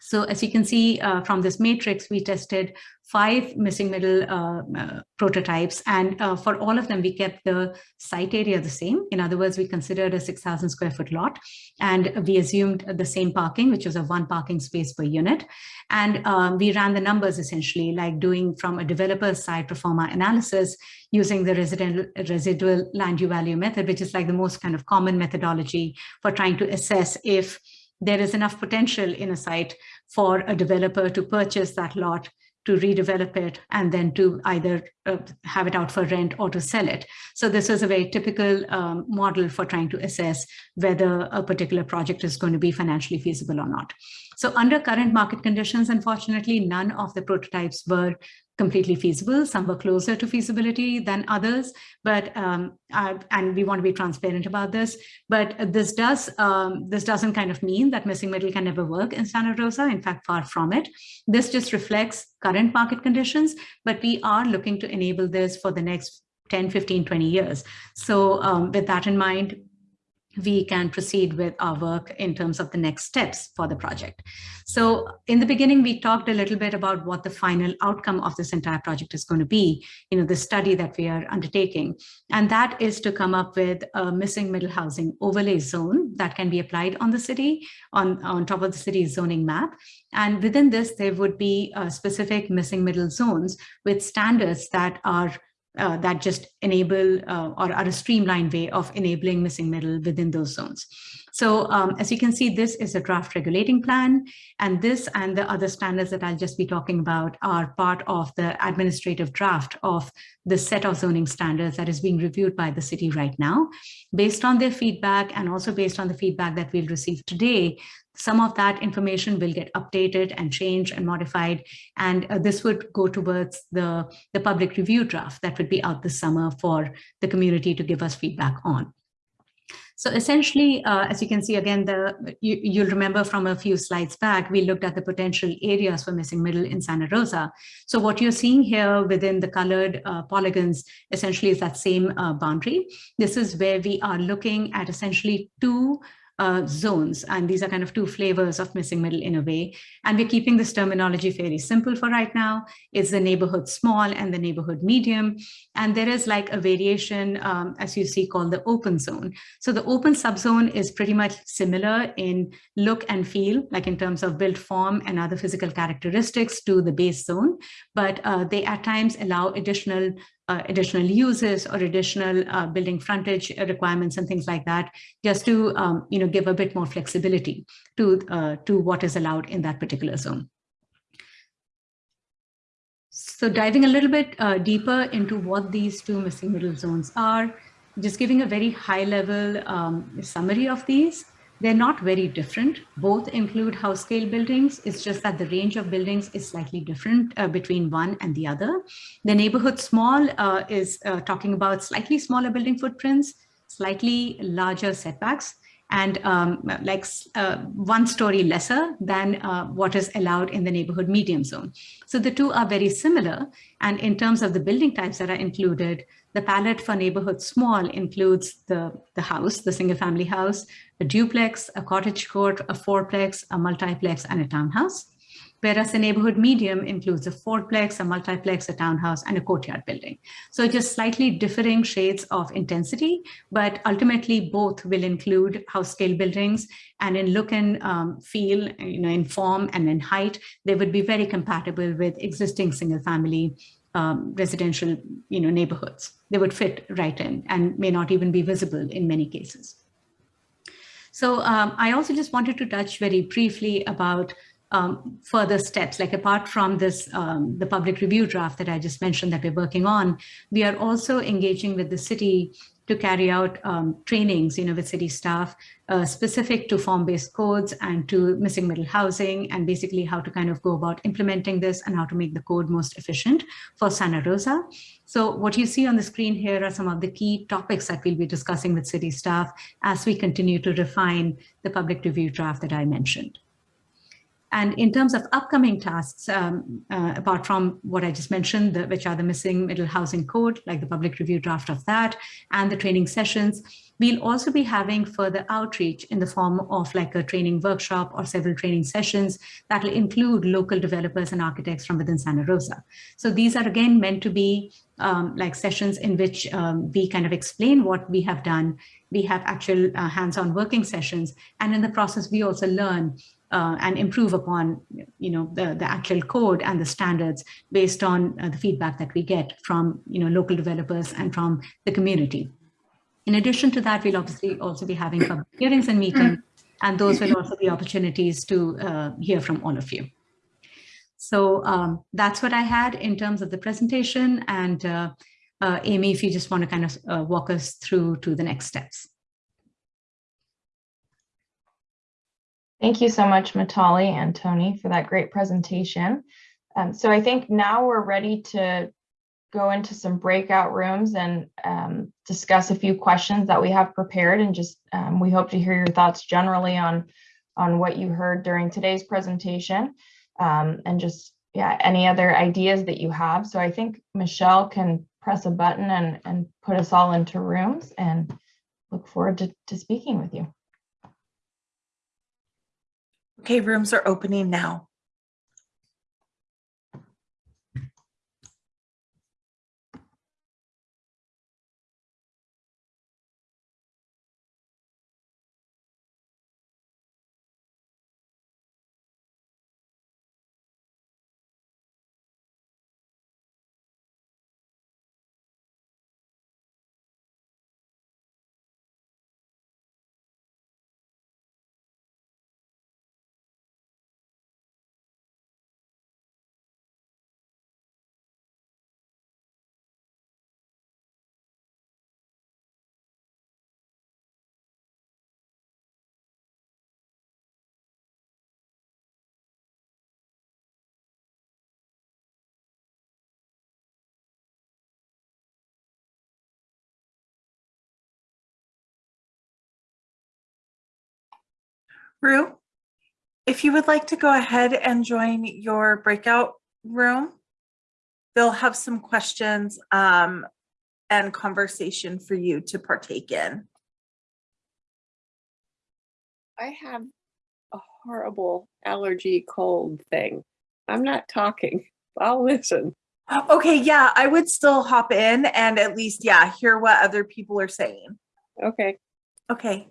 So as you can see uh, from this matrix, we tested five missing middle uh, uh, prototypes. And uh, for all of them, we kept the site area the same. In other words, we considered a 6,000 square foot lot. And we assumed the same parking, which was a one parking space per unit. And um, we ran the numbers essentially like doing from a developer's side pro forma analysis using the residual, residual land value method, which is like the most kind of common methodology for trying to assess if there is enough potential in a site for a developer to purchase that lot to redevelop it and then to either uh, have it out for rent or to sell it. So this is a very typical um, model for trying to assess whether a particular project is going to be financially feasible or not. So under current market conditions, unfortunately, none of the prototypes were completely feasible. Some were closer to feasibility than others, but um, uh, and we want to be transparent about this. But this does um, this doesn't kind of mean that missing middle can never work in Santa Rosa. In fact, far from it. This just reflects current market conditions, but we are looking to enable this for the next 10, 15, 20 years. So um, with that in mind, we can proceed with our work in terms of the next steps for the project. So in the beginning, we talked a little bit about what the final outcome of this entire project is going to be, you know, the study that we are undertaking. And that is to come up with a missing middle housing overlay zone that can be applied on the city, on, on top of the city's zoning map. And within this, there would be uh, specific missing middle zones with standards that are uh, that just enable uh, or are a streamlined way of enabling missing middle within those zones. So um, as you can see, this is a draft regulating plan, and this and the other standards that I'll just be talking about are part of the administrative draft of the set of zoning standards that is being reviewed by the city right now. Based on their feedback and also based on the feedback that we'll receive today, some of that information will get updated and changed and modified. And uh, this would go towards the, the public review draft that would be out this summer for the community to give us feedback on. So essentially, uh, as you can see, again, the you, you'll remember from a few slides back, we looked at the potential areas for missing middle in Santa Rosa. So what you're seeing here within the colored uh, polygons essentially is that same uh, boundary. This is where we are looking at essentially two uh, zones. And these are kind of two flavors of missing middle in a way. And we're keeping this terminology fairly simple for right now. It's the neighborhood small and the neighborhood medium. And there is like a variation, um, as you see, called the open zone. So the open subzone is pretty much similar in look and feel, like in terms of built form and other physical characteristics to the base zone. But uh, they at times allow additional uh, additional uses or additional uh, building frontage requirements and things like that, just to um, you know give a bit more flexibility to uh, to what is allowed in that particular zone. So diving a little bit uh, deeper into what these two missing middle zones are, just giving a very high level um, summary of these. They're not very different. Both include house scale buildings. It's just that the range of buildings is slightly different uh, between one and the other. The neighborhood small uh, is uh, talking about slightly smaller building footprints, slightly larger setbacks, and um, like uh, one story lesser than uh, what is allowed in the neighborhood medium zone. So the two are very similar. And in terms of the building types that are included, the palette for neighborhood small includes the, the house, the single family house, a duplex, a cottage court, a fourplex, a multiplex, and a townhouse whereas the neighborhood medium includes a fourplex, a multiplex, a townhouse, and a courtyard building. So just slightly differing shades of intensity, but ultimately both will include house scale buildings and in look and um, feel, you know, in form and in height, they would be very compatible with existing single family um, residential, you know, neighborhoods. They would fit right in and may not even be visible in many cases. So um, I also just wanted to touch very briefly about um, further steps, like apart from this, um, the public review draft that I just mentioned that we're working on, we are also engaging with the city to carry out um, trainings, you know, with city staff uh, specific to form-based codes and to missing middle housing and basically how to kind of go about implementing this and how to make the code most efficient for Santa Rosa. So what you see on the screen here are some of the key topics that we'll be discussing with city staff as we continue to refine the public review draft that I mentioned. And in terms of upcoming tasks, um, uh, apart from what I just mentioned, the, which are the missing middle housing code, like the public review draft of that, and the training sessions, we'll also be having further outreach in the form of like a training workshop or several training sessions that will include local developers and architects from within Santa Rosa. So these are again meant to be um, like sessions in which um, we kind of explain what we have done. We have actual uh, hands-on working sessions. And in the process, we also learn uh, and improve upon you know the, the actual code and the standards based on uh, the feedback that we get from you know local developers and from the community. In addition to that, we'll obviously also be having public hearings and meetings, and those will also be opportunities to uh, hear from all of you. So um, that's what I had in terms of the presentation. And uh, uh, Amy, if you just want to kind of uh, walk us through to the next steps. Thank you so much, Mitali and Tony, for that great presentation. Um, so I think now we're ready to go into some breakout rooms and um, discuss a few questions that we have prepared and just um, we hope to hear your thoughts generally on on what you heard during today's presentation um, and just yeah any other ideas that you have so I think Michelle can press a button and and put us all into rooms and look forward to, to speaking with you. Okay, rooms are opening now. Rue, if you would like to go ahead and join your breakout room, they'll have some questions um, and conversation for you to partake in. I have a horrible allergy cold thing. I'm not talking. I'll listen. Okay, yeah, I would still hop in and at least, yeah, hear what other people are saying. Okay. Okay.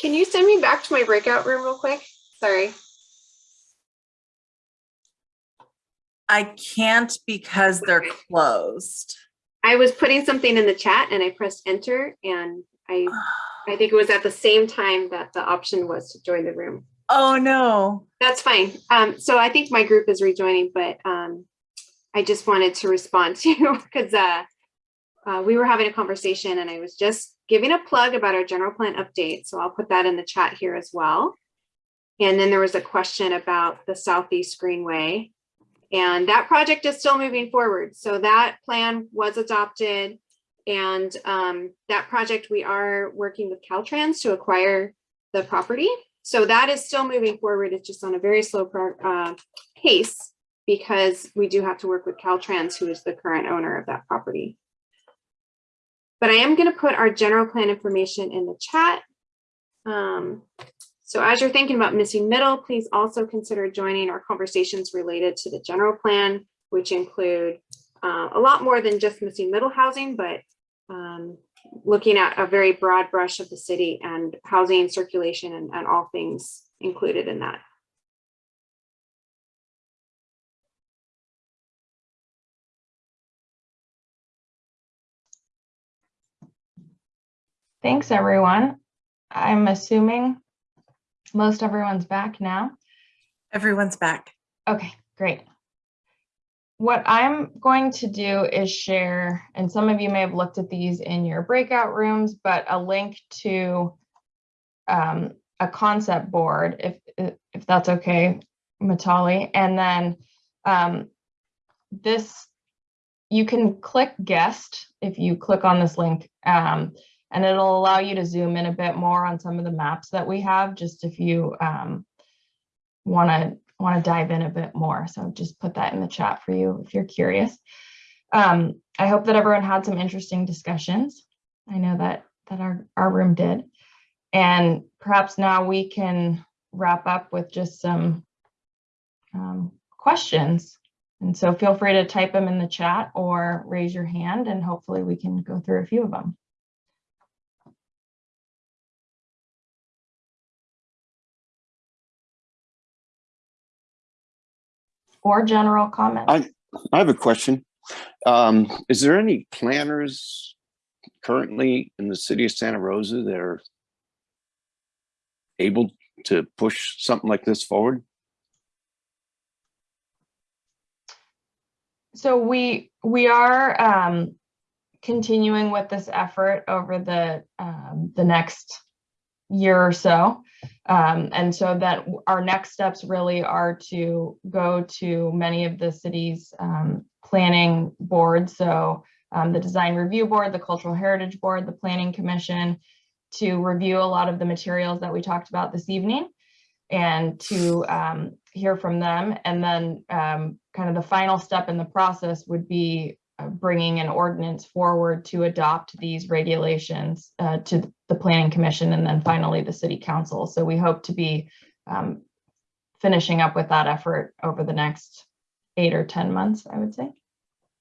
Can you send me back to my breakout room real quick? Sorry. I can't because they're closed. I was putting something in the chat and I pressed enter and I, I think it was at the same time that the option was to join the room. Oh, no. That's fine. Um, so I think my group is rejoining, but um, I just wanted to respond to you because uh, uh, we were having a conversation and I was just giving a plug about our general plan update. So I'll put that in the chat here as well. And then there was a question about the Southeast Greenway. And that project is still moving forward. So that plan was adopted. And um, that project, we are working with Caltrans to acquire the property. So that is still moving forward. It's just on a very slow uh, pace because we do have to work with Caltrans, who is the current owner of that property. But I am going to put our general plan information in the chat. Um, so as you're thinking about missing middle, please also consider joining our conversations related to the general plan, which include uh, a lot more than just missing middle housing, but um, looking at a very broad brush of the city and housing circulation and, and all things included in that. Thanks, everyone. I'm assuming most everyone's back now. Everyone's back. Okay, great. What I'm going to do is share, and some of you may have looked at these in your breakout rooms, but a link to um, a concept board, if, if that's okay, Mitali. And then um, this, you can click guest if you click on this link. Um, and it'll allow you to zoom in a bit more on some of the maps that we have, just if you um, want to want to dive in a bit more. So just put that in the chat for you if you're curious. Um, I hope that everyone had some interesting discussions. I know that that our, our room did. And perhaps now we can wrap up with just some um, questions. And so feel free to type them in the chat or raise your hand and hopefully we can go through a few of them. Or general comments. I, I have a question. Um, is there any planners currently in the city of Santa Rosa that are able to push something like this forward? So we we are um, continuing with this effort over the um, the next year or so. Um, and so that our next steps really are to go to many of the city's um, planning boards. So um, the design review board, the cultural heritage board, the planning commission to review a lot of the materials that we talked about this evening and to um, hear from them. And then um, kind of the final step in the process would be bringing an ordinance forward to adopt these regulations uh, to the planning commission and then finally the city council. So we hope to be um, finishing up with that effort over the next eight or 10 months, I would say.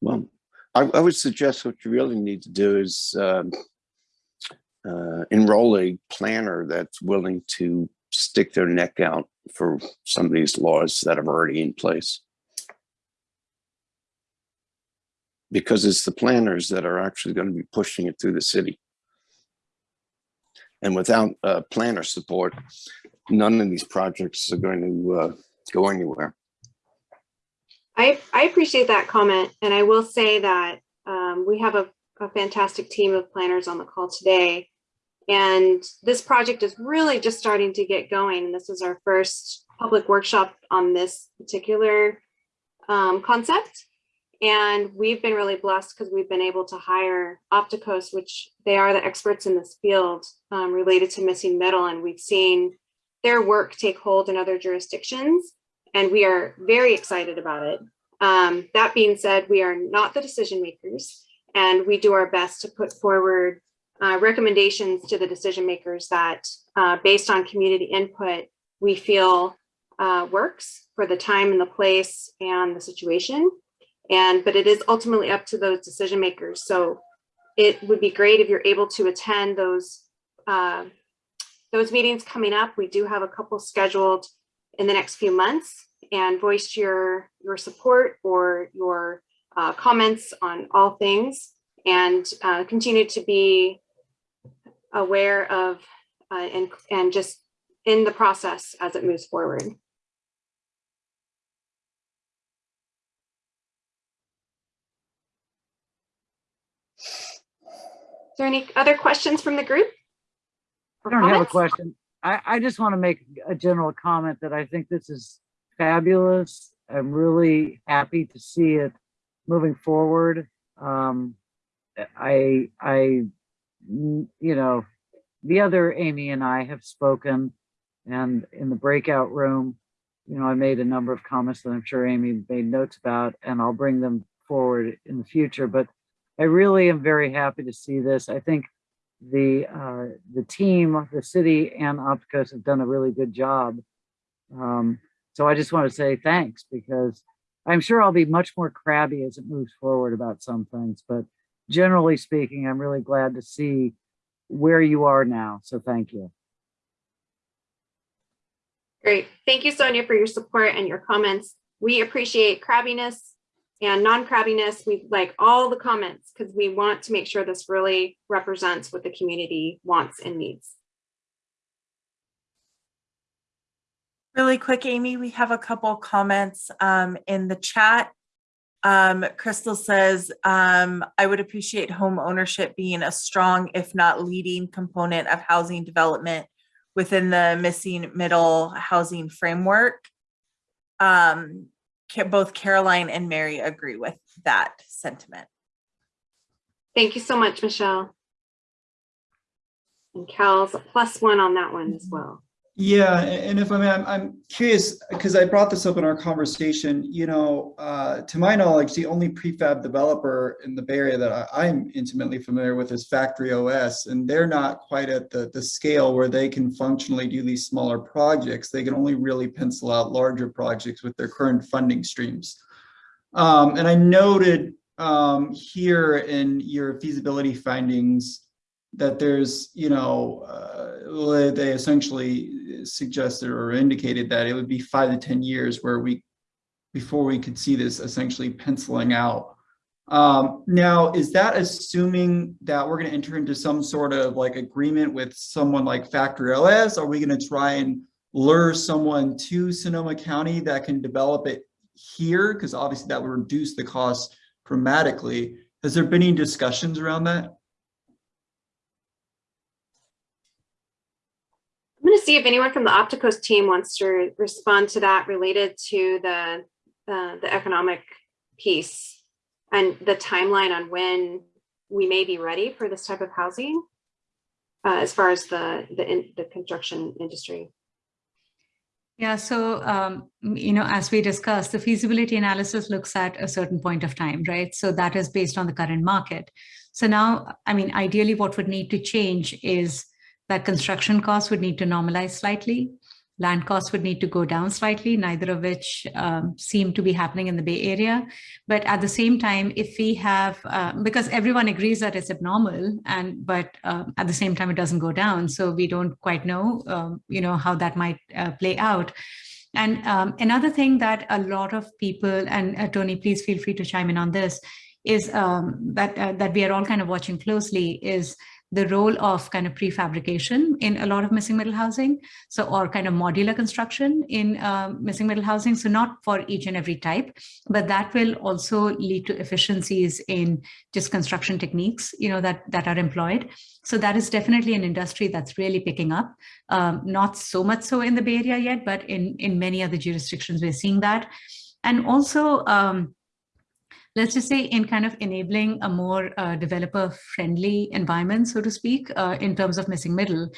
Well, I, I would suggest what you really need to do is um, uh, enroll a planner that's willing to stick their neck out for some of these laws that are already in place. Because it's the planners that are actually going to be pushing it through the city. And without uh, planner support, none of these projects are going to uh, go anywhere. I, I appreciate that comment. And I will say that um, we have a, a fantastic team of planners on the call today. And this project is really just starting to get going. And this is our first public workshop on this particular um, concept. And we've been really blessed because we've been able to hire Opticos, which they are the experts in this field um, related to missing middle. And we've seen their work take hold in other jurisdictions. And we are very excited about it. Um, that being said, we are not the decision makers and we do our best to put forward uh, recommendations to the decision makers that uh, based on community input, we feel uh, works for the time and the place and the situation. And, but it is ultimately up to those decision makers. So it would be great if you're able to attend those uh, those meetings coming up. We do have a couple scheduled in the next few months and voice your, your support or your uh, comments on all things and uh, continue to be aware of uh, and, and just in the process as it moves forward. There any other questions from the group? I don't have a question. I, I just want to make a general comment that I think this is fabulous. I'm really happy to see it moving forward. Um, I, I, you know, the other Amy and I have spoken and in the breakout room, you know, I made a number of comments that I'm sure Amy made notes about, and I'll bring them forward in the future. But I really am very happy to see this. I think the uh, the team, the city and Opticos have done a really good job. Um, so I just want to say thanks because I'm sure I'll be much more crabby as it moves forward about some things, but generally speaking, I'm really glad to see where you are now. So thank you. Great. Thank you, Sonia, for your support and your comments. We appreciate crabbiness and non-crabbiness. We like all the comments because we want to make sure this really represents what the community wants and needs. Really quick, Amy, we have a couple comments um, in the chat. Um, Crystal says, um, I would appreciate home ownership being a strong, if not leading component of housing development within the missing middle housing framework. Um, both Caroline and Mary agree with that sentiment. Thank you so much, Michelle. And Cal's a plus one on that one as well. Yeah, and if I may, I'm, I'm curious, because I brought this up in our conversation, you know, uh, to my knowledge, the only prefab developer in the Bay Area that I, I'm intimately familiar with is Factory OS, and they're not quite at the, the scale where they can functionally do these smaller projects. They can only really pencil out larger projects with their current funding streams. Um, and I noted um, here in your feasibility findings that there's, you know, uh, they essentially suggested or indicated that it would be five to 10 years where we, before we could see this essentially penciling out. Um, now, is that assuming that we're going to enter into some sort of like agreement with someone like Factory OS? Are we going to try and lure someone to Sonoma County that can develop it here? Because obviously that would reduce the cost dramatically. Has there been any discussions around that? I'm going to see if anyone from the Opticos team wants to respond to that related to the uh, the economic piece and the timeline on when we may be ready for this type of housing uh, as far as the the, in, the construction industry. Yeah, so, um, you know, as we discussed, the feasibility analysis looks at a certain point of time, right? So that is based on the current market. So now, I mean, ideally what would need to change is that construction costs would need to normalize slightly. Land costs would need to go down slightly, neither of which um, seem to be happening in the Bay Area. But at the same time, if we have, uh, because everyone agrees that it's abnormal, and but uh, at the same time, it doesn't go down. So we don't quite know, um, you know, how that might uh, play out. And um, another thing that a lot of people, and uh, Tony, please feel free to chime in on this, is um, that uh, that we are all kind of watching closely is the role of kind of prefabrication in a lot of missing middle housing. So, or kind of modular construction in uh, missing middle housing. So not for each and every type, but that will also lead to efficiencies in just construction techniques, you know, that, that are employed. So that is definitely an industry that's really picking up. Um, not so much so in the Bay Area yet, but in, in many other jurisdictions, we're seeing that. And also, um, let's just say in kind of enabling a more uh, developer friendly environment, so to speak, uh, in terms of missing middle,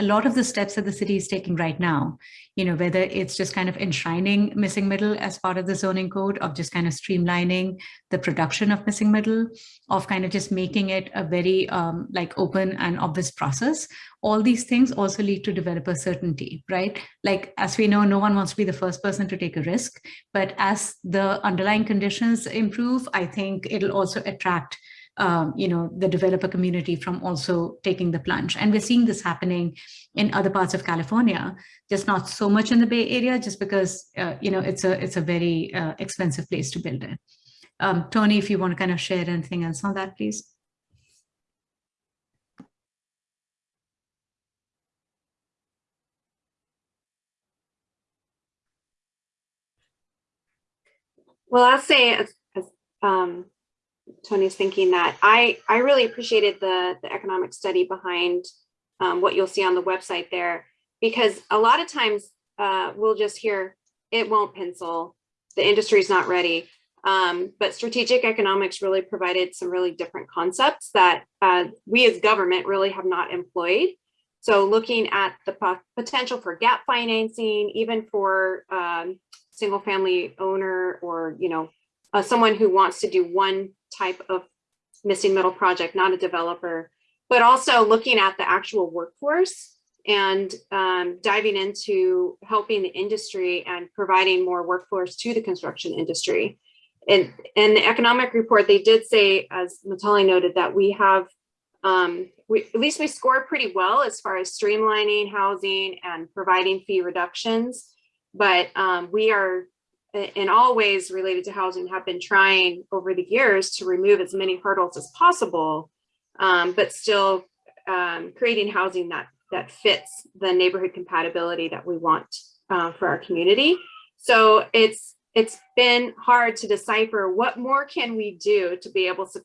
a lot of the steps that the city is taking right now, you know, whether it's just kind of enshrining missing middle as part of the zoning code of just kind of streamlining the production of missing middle, of kind of just making it a very um, like open and obvious process. All these things also lead to developer certainty, right? Like, as we know, no one wants to be the first person to take a risk, but as the underlying conditions improve, I think it'll also attract um, you know, the developer community from also taking the plunge. And we're seeing this happening in other parts of California, just not so much in the Bay Area, just because, uh, you know, it's a, it's a very uh, expensive place to build in. Um, Tony, if you want to kind of share anything else on that, please. Well, I'll say um, Tony's thinking that I, I really appreciated the, the economic study behind um, what you'll see on the website there, because a lot of times uh, we'll just hear it won't pencil, the industry's not ready. Um, but strategic economics really provided some really different concepts that uh, we as government really have not employed. So looking at the potential for gap financing, even for um, single family owner or, you know, uh, someone who wants to do one type of missing middle project, not a developer, but also looking at the actual workforce and um, diving into helping the industry and providing more workforce to the construction industry. And in the economic report, they did say, as Mitali noted, that we have, um, we, at least we score pretty well as far as streamlining housing and providing fee reductions. But um, we are in all ways related to housing have been trying over the years to remove as many hurdles as possible, um, but still um, creating housing that that fits the neighborhood compatibility that we want uh, for our community. So it's it's been hard to decipher what more can we do to be able to,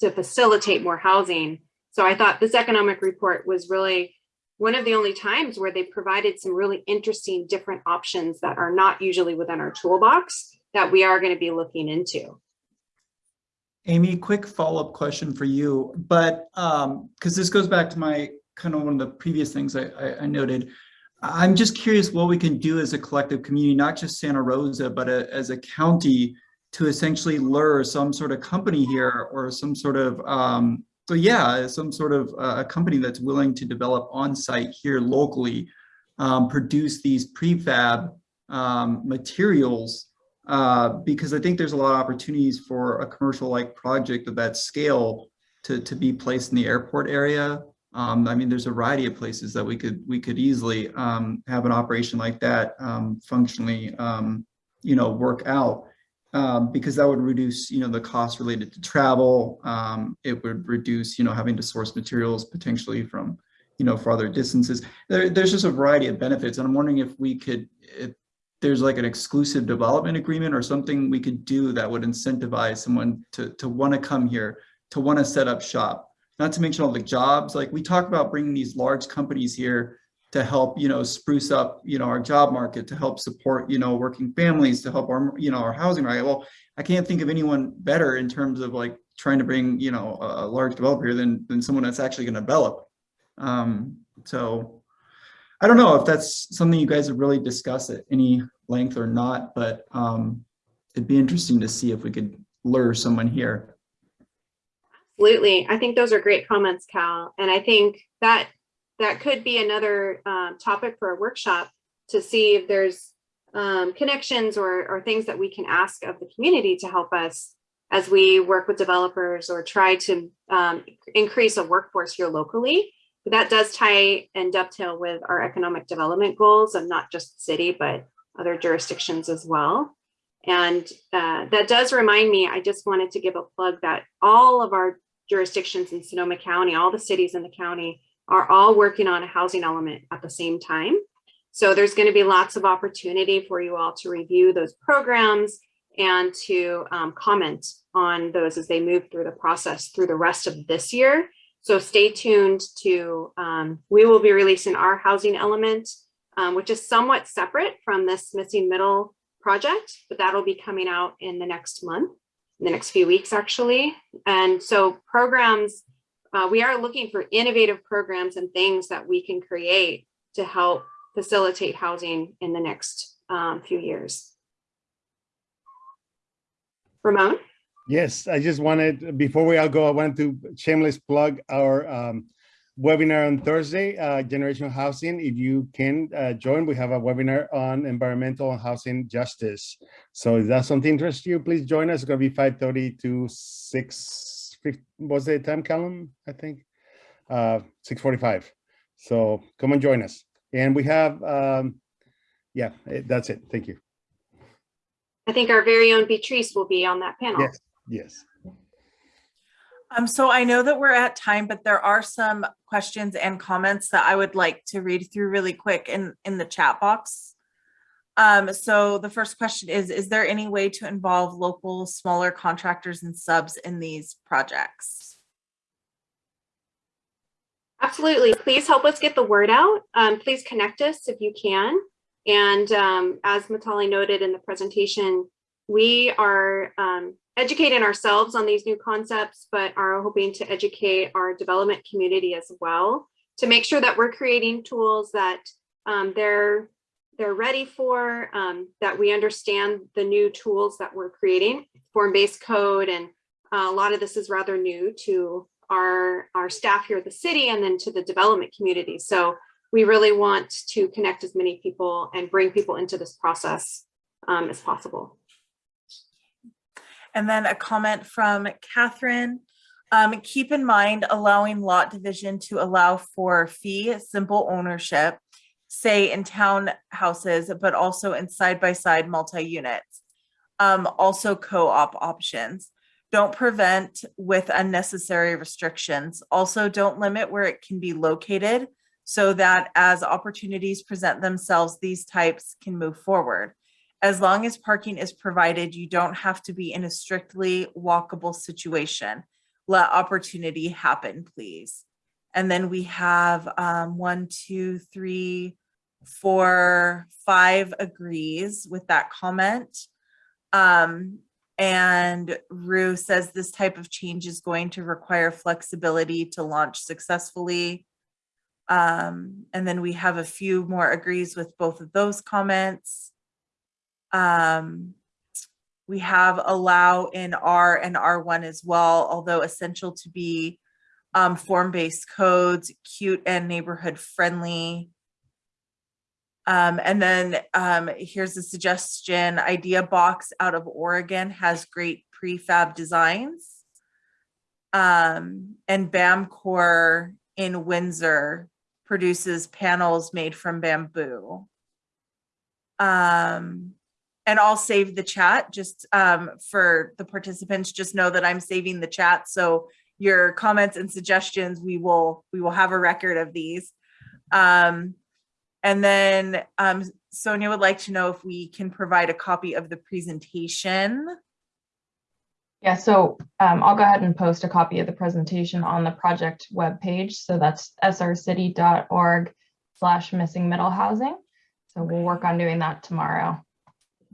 to facilitate more housing. So I thought this economic report was really one of the only times where they provided some really interesting different options that are not usually within our toolbox that we are going to be looking into. Amy, quick follow-up question for you, but um, because this goes back to my kind of one of the previous things I, I, I noted. I'm just curious what we can do as a collective community, not just Santa Rosa, but a, as a county to essentially lure some sort of company here or some sort of um, so yeah, some sort of uh, a company that's willing to develop on site here locally, um, produce these prefab um, materials, uh, because I think there's a lot of opportunities for a commercial like project of that scale to, to be placed in the airport area. Um, I mean, there's a variety of places that we could we could easily um, have an operation like that um, functionally, um, you know, work out um, because that would reduce, you know, the cost related to travel. Um, it would reduce, you know, having to source materials potentially from, you know, farther distances. There, there's just a variety of benefits. And I'm wondering if we could, if there's like an exclusive development agreement or something we could do that would incentivize someone to, to want to come here, to want to set up shop. Not to mention all the jobs, like we talk about bringing these large companies here to help, you know, spruce up, you know, our job market, to help support, you know, working families, to help our, you know, our housing right. Well, I can't think of anyone better in terms of like trying to bring, you know, a large developer than, than someone that's actually going to develop. Um, so I don't know if that's something you guys have really discussed at any length or not, but um, it'd be interesting to see if we could lure someone here. Absolutely. I think those are great comments, Cal. And I think that that could be another uh, topic for a workshop to see if there's um, connections or, or things that we can ask of the community to help us as we work with developers or try to um, increase a workforce here locally. But that does tie and dovetail with our economic development goals of not just the city, but other jurisdictions as well. And uh, that does remind me, I just wanted to give a plug that all of our jurisdictions in Sonoma County, all the cities in the county are all working on a housing element at the same time. So there's going to be lots of opportunity for you all to review those programs and to um, comment on those as they move through the process through the rest of this year. So stay tuned to, um, we will be releasing our housing element, um, which is somewhat separate from this missing middle project, but that'll be coming out in the next month, in the next few weeks actually. And so programs uh, we are looking for innovative programs and things that we can create to help facilitate housing in the next um, few years. Ramon? Yes, I just wanted, before we all go, I wanted to shameless plug our um, webinar on Thursday, uh, Generational Housing. If you can uh, join, we have a webinar on environmental and housing justice. So if that's something interests you, please join us. It's going to be 5.30 to 6 fif- what's the time, Callum? I think uh, 6:45. So come and join us. And we have, um, yeah, eh, that's it. Thank you. I think our very own Beatrice will be on that panel. Yes, yes. Um, so I know that we're at time, but there are some questions and comments that I would like to read through really quick in, in the chat box. Um, so the first question is, is there any way to involve local smaller contractors and subs in these projects? Absolutely. Please help us get the word out. Um, please connect us if you can. And um, as Mitali noted in the presentation, we are um, educating ourselves on these new concepts, but are hoping to educate our development community as well to make sure that we're creating tools that um, they're they're ready for, um, that we understand the new tools that we're creating, form-based code, and uh, a lot of this is rather new to our, our staff here at the city and then to the development community. So we really want to connect as many people and bring people into this process um, as possible. And then a comment from Catherine. Um, keep in mind allowing lot division to allow for fee simple ownership, say in townhouses, but also in side-by-side multi-units. Um, also co-op options. Don't prevent with unnecessary restrictions. Also don't limit where it can be located so that as opportunities present themselves, these types can move forward. As long as parking is provided, you don't have to be in a strictly walkable situation. Let opportunity happen, please. And then we have um, one, two, three, four, five agrees with that comment. Um, and Rue says this type of change is going to require flexibility to launch successfully. Um, and then we have a few more agrees with both of those comments. Um, we have allow in R and R1 as well, although essential to be um, form-based codes, cute and neighborhood friendly. Um, and then um, here's a suggestion, Idea Box out of Oregon has great prefab designs. Um, and Bamcore in Windsor produces panels made from bamboo. Um, and I'll save the chat just um, for the participants, just know that I'm saving the chat. So your comments and suggestions, we will we will have a record of these. Um, and then um, Sonia would like to know if we can provide a copy of the presentation. Yeah, so um, I'll go ahead and post a copy of the presentation on the project webpage. So that's srcity.org slash missing middle housing. So we'll work on doing that tomorrow.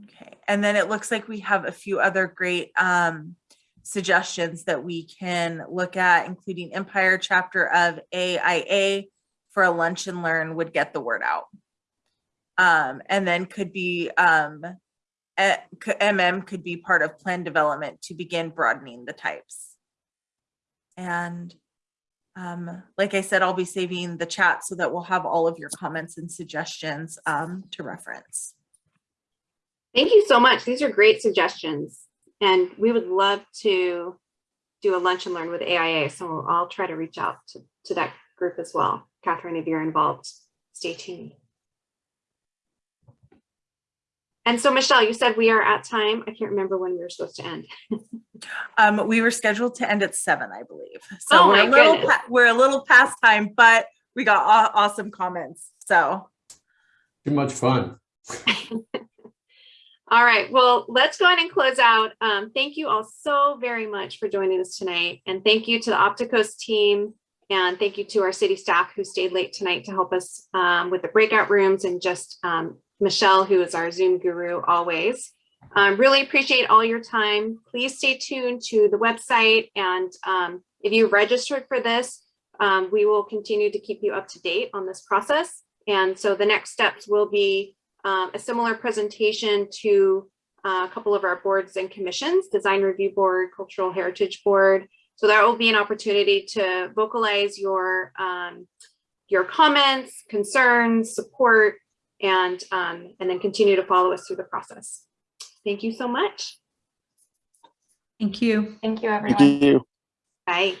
Okay, and then it looks like we have a few other great um, suggestions that we can look at, including Empire chapter of AIA for a lunch and learn would get the word out. Um, and then could be um, MM could be part of plan development to begin broadening the types. And um, like I said, I'll be saving the chat so that we'll have all of your comments and suggestions um, to reference. Thank you so much. These are great suggestions. And we would love to do a lunch and learn with AIA. So I'll try to reach out to, to that group as well. Catherine, if you're involved, stay tuned. And so Michelle, you said we are at time. I can't remember when we were supposed to end. Um, we were scheduled to end at seven, I believe. So Oh we're a my little, goodness. we're a little past time, but we got aw- awesome comments. So Too much fun. All right, well, let's go ahead and close out. Um, thank you all so very much for joining us tonight. And thank you to the Opticos team. And thank you to our city staff who stayed late tonight to help us um, with the breakout rooms and just um, Michelle, who is our Zoom guru always. Um, really appreciate all your time. Please stay tuned to the website. And um, if you registered for this, um, we will continue to keep you up to date on this process. And so the next steps will be um, a similar presentation to uh, a couple of our boards and commissions, Design Review Board, Cultural Heritage Board. So that will be an opportunity to vocalize your, um, your comments, concerns, support, and, um, and then continue to follow us through the process. Thank you so much. Thank you. Thank you, everyone. Thank you. Bye.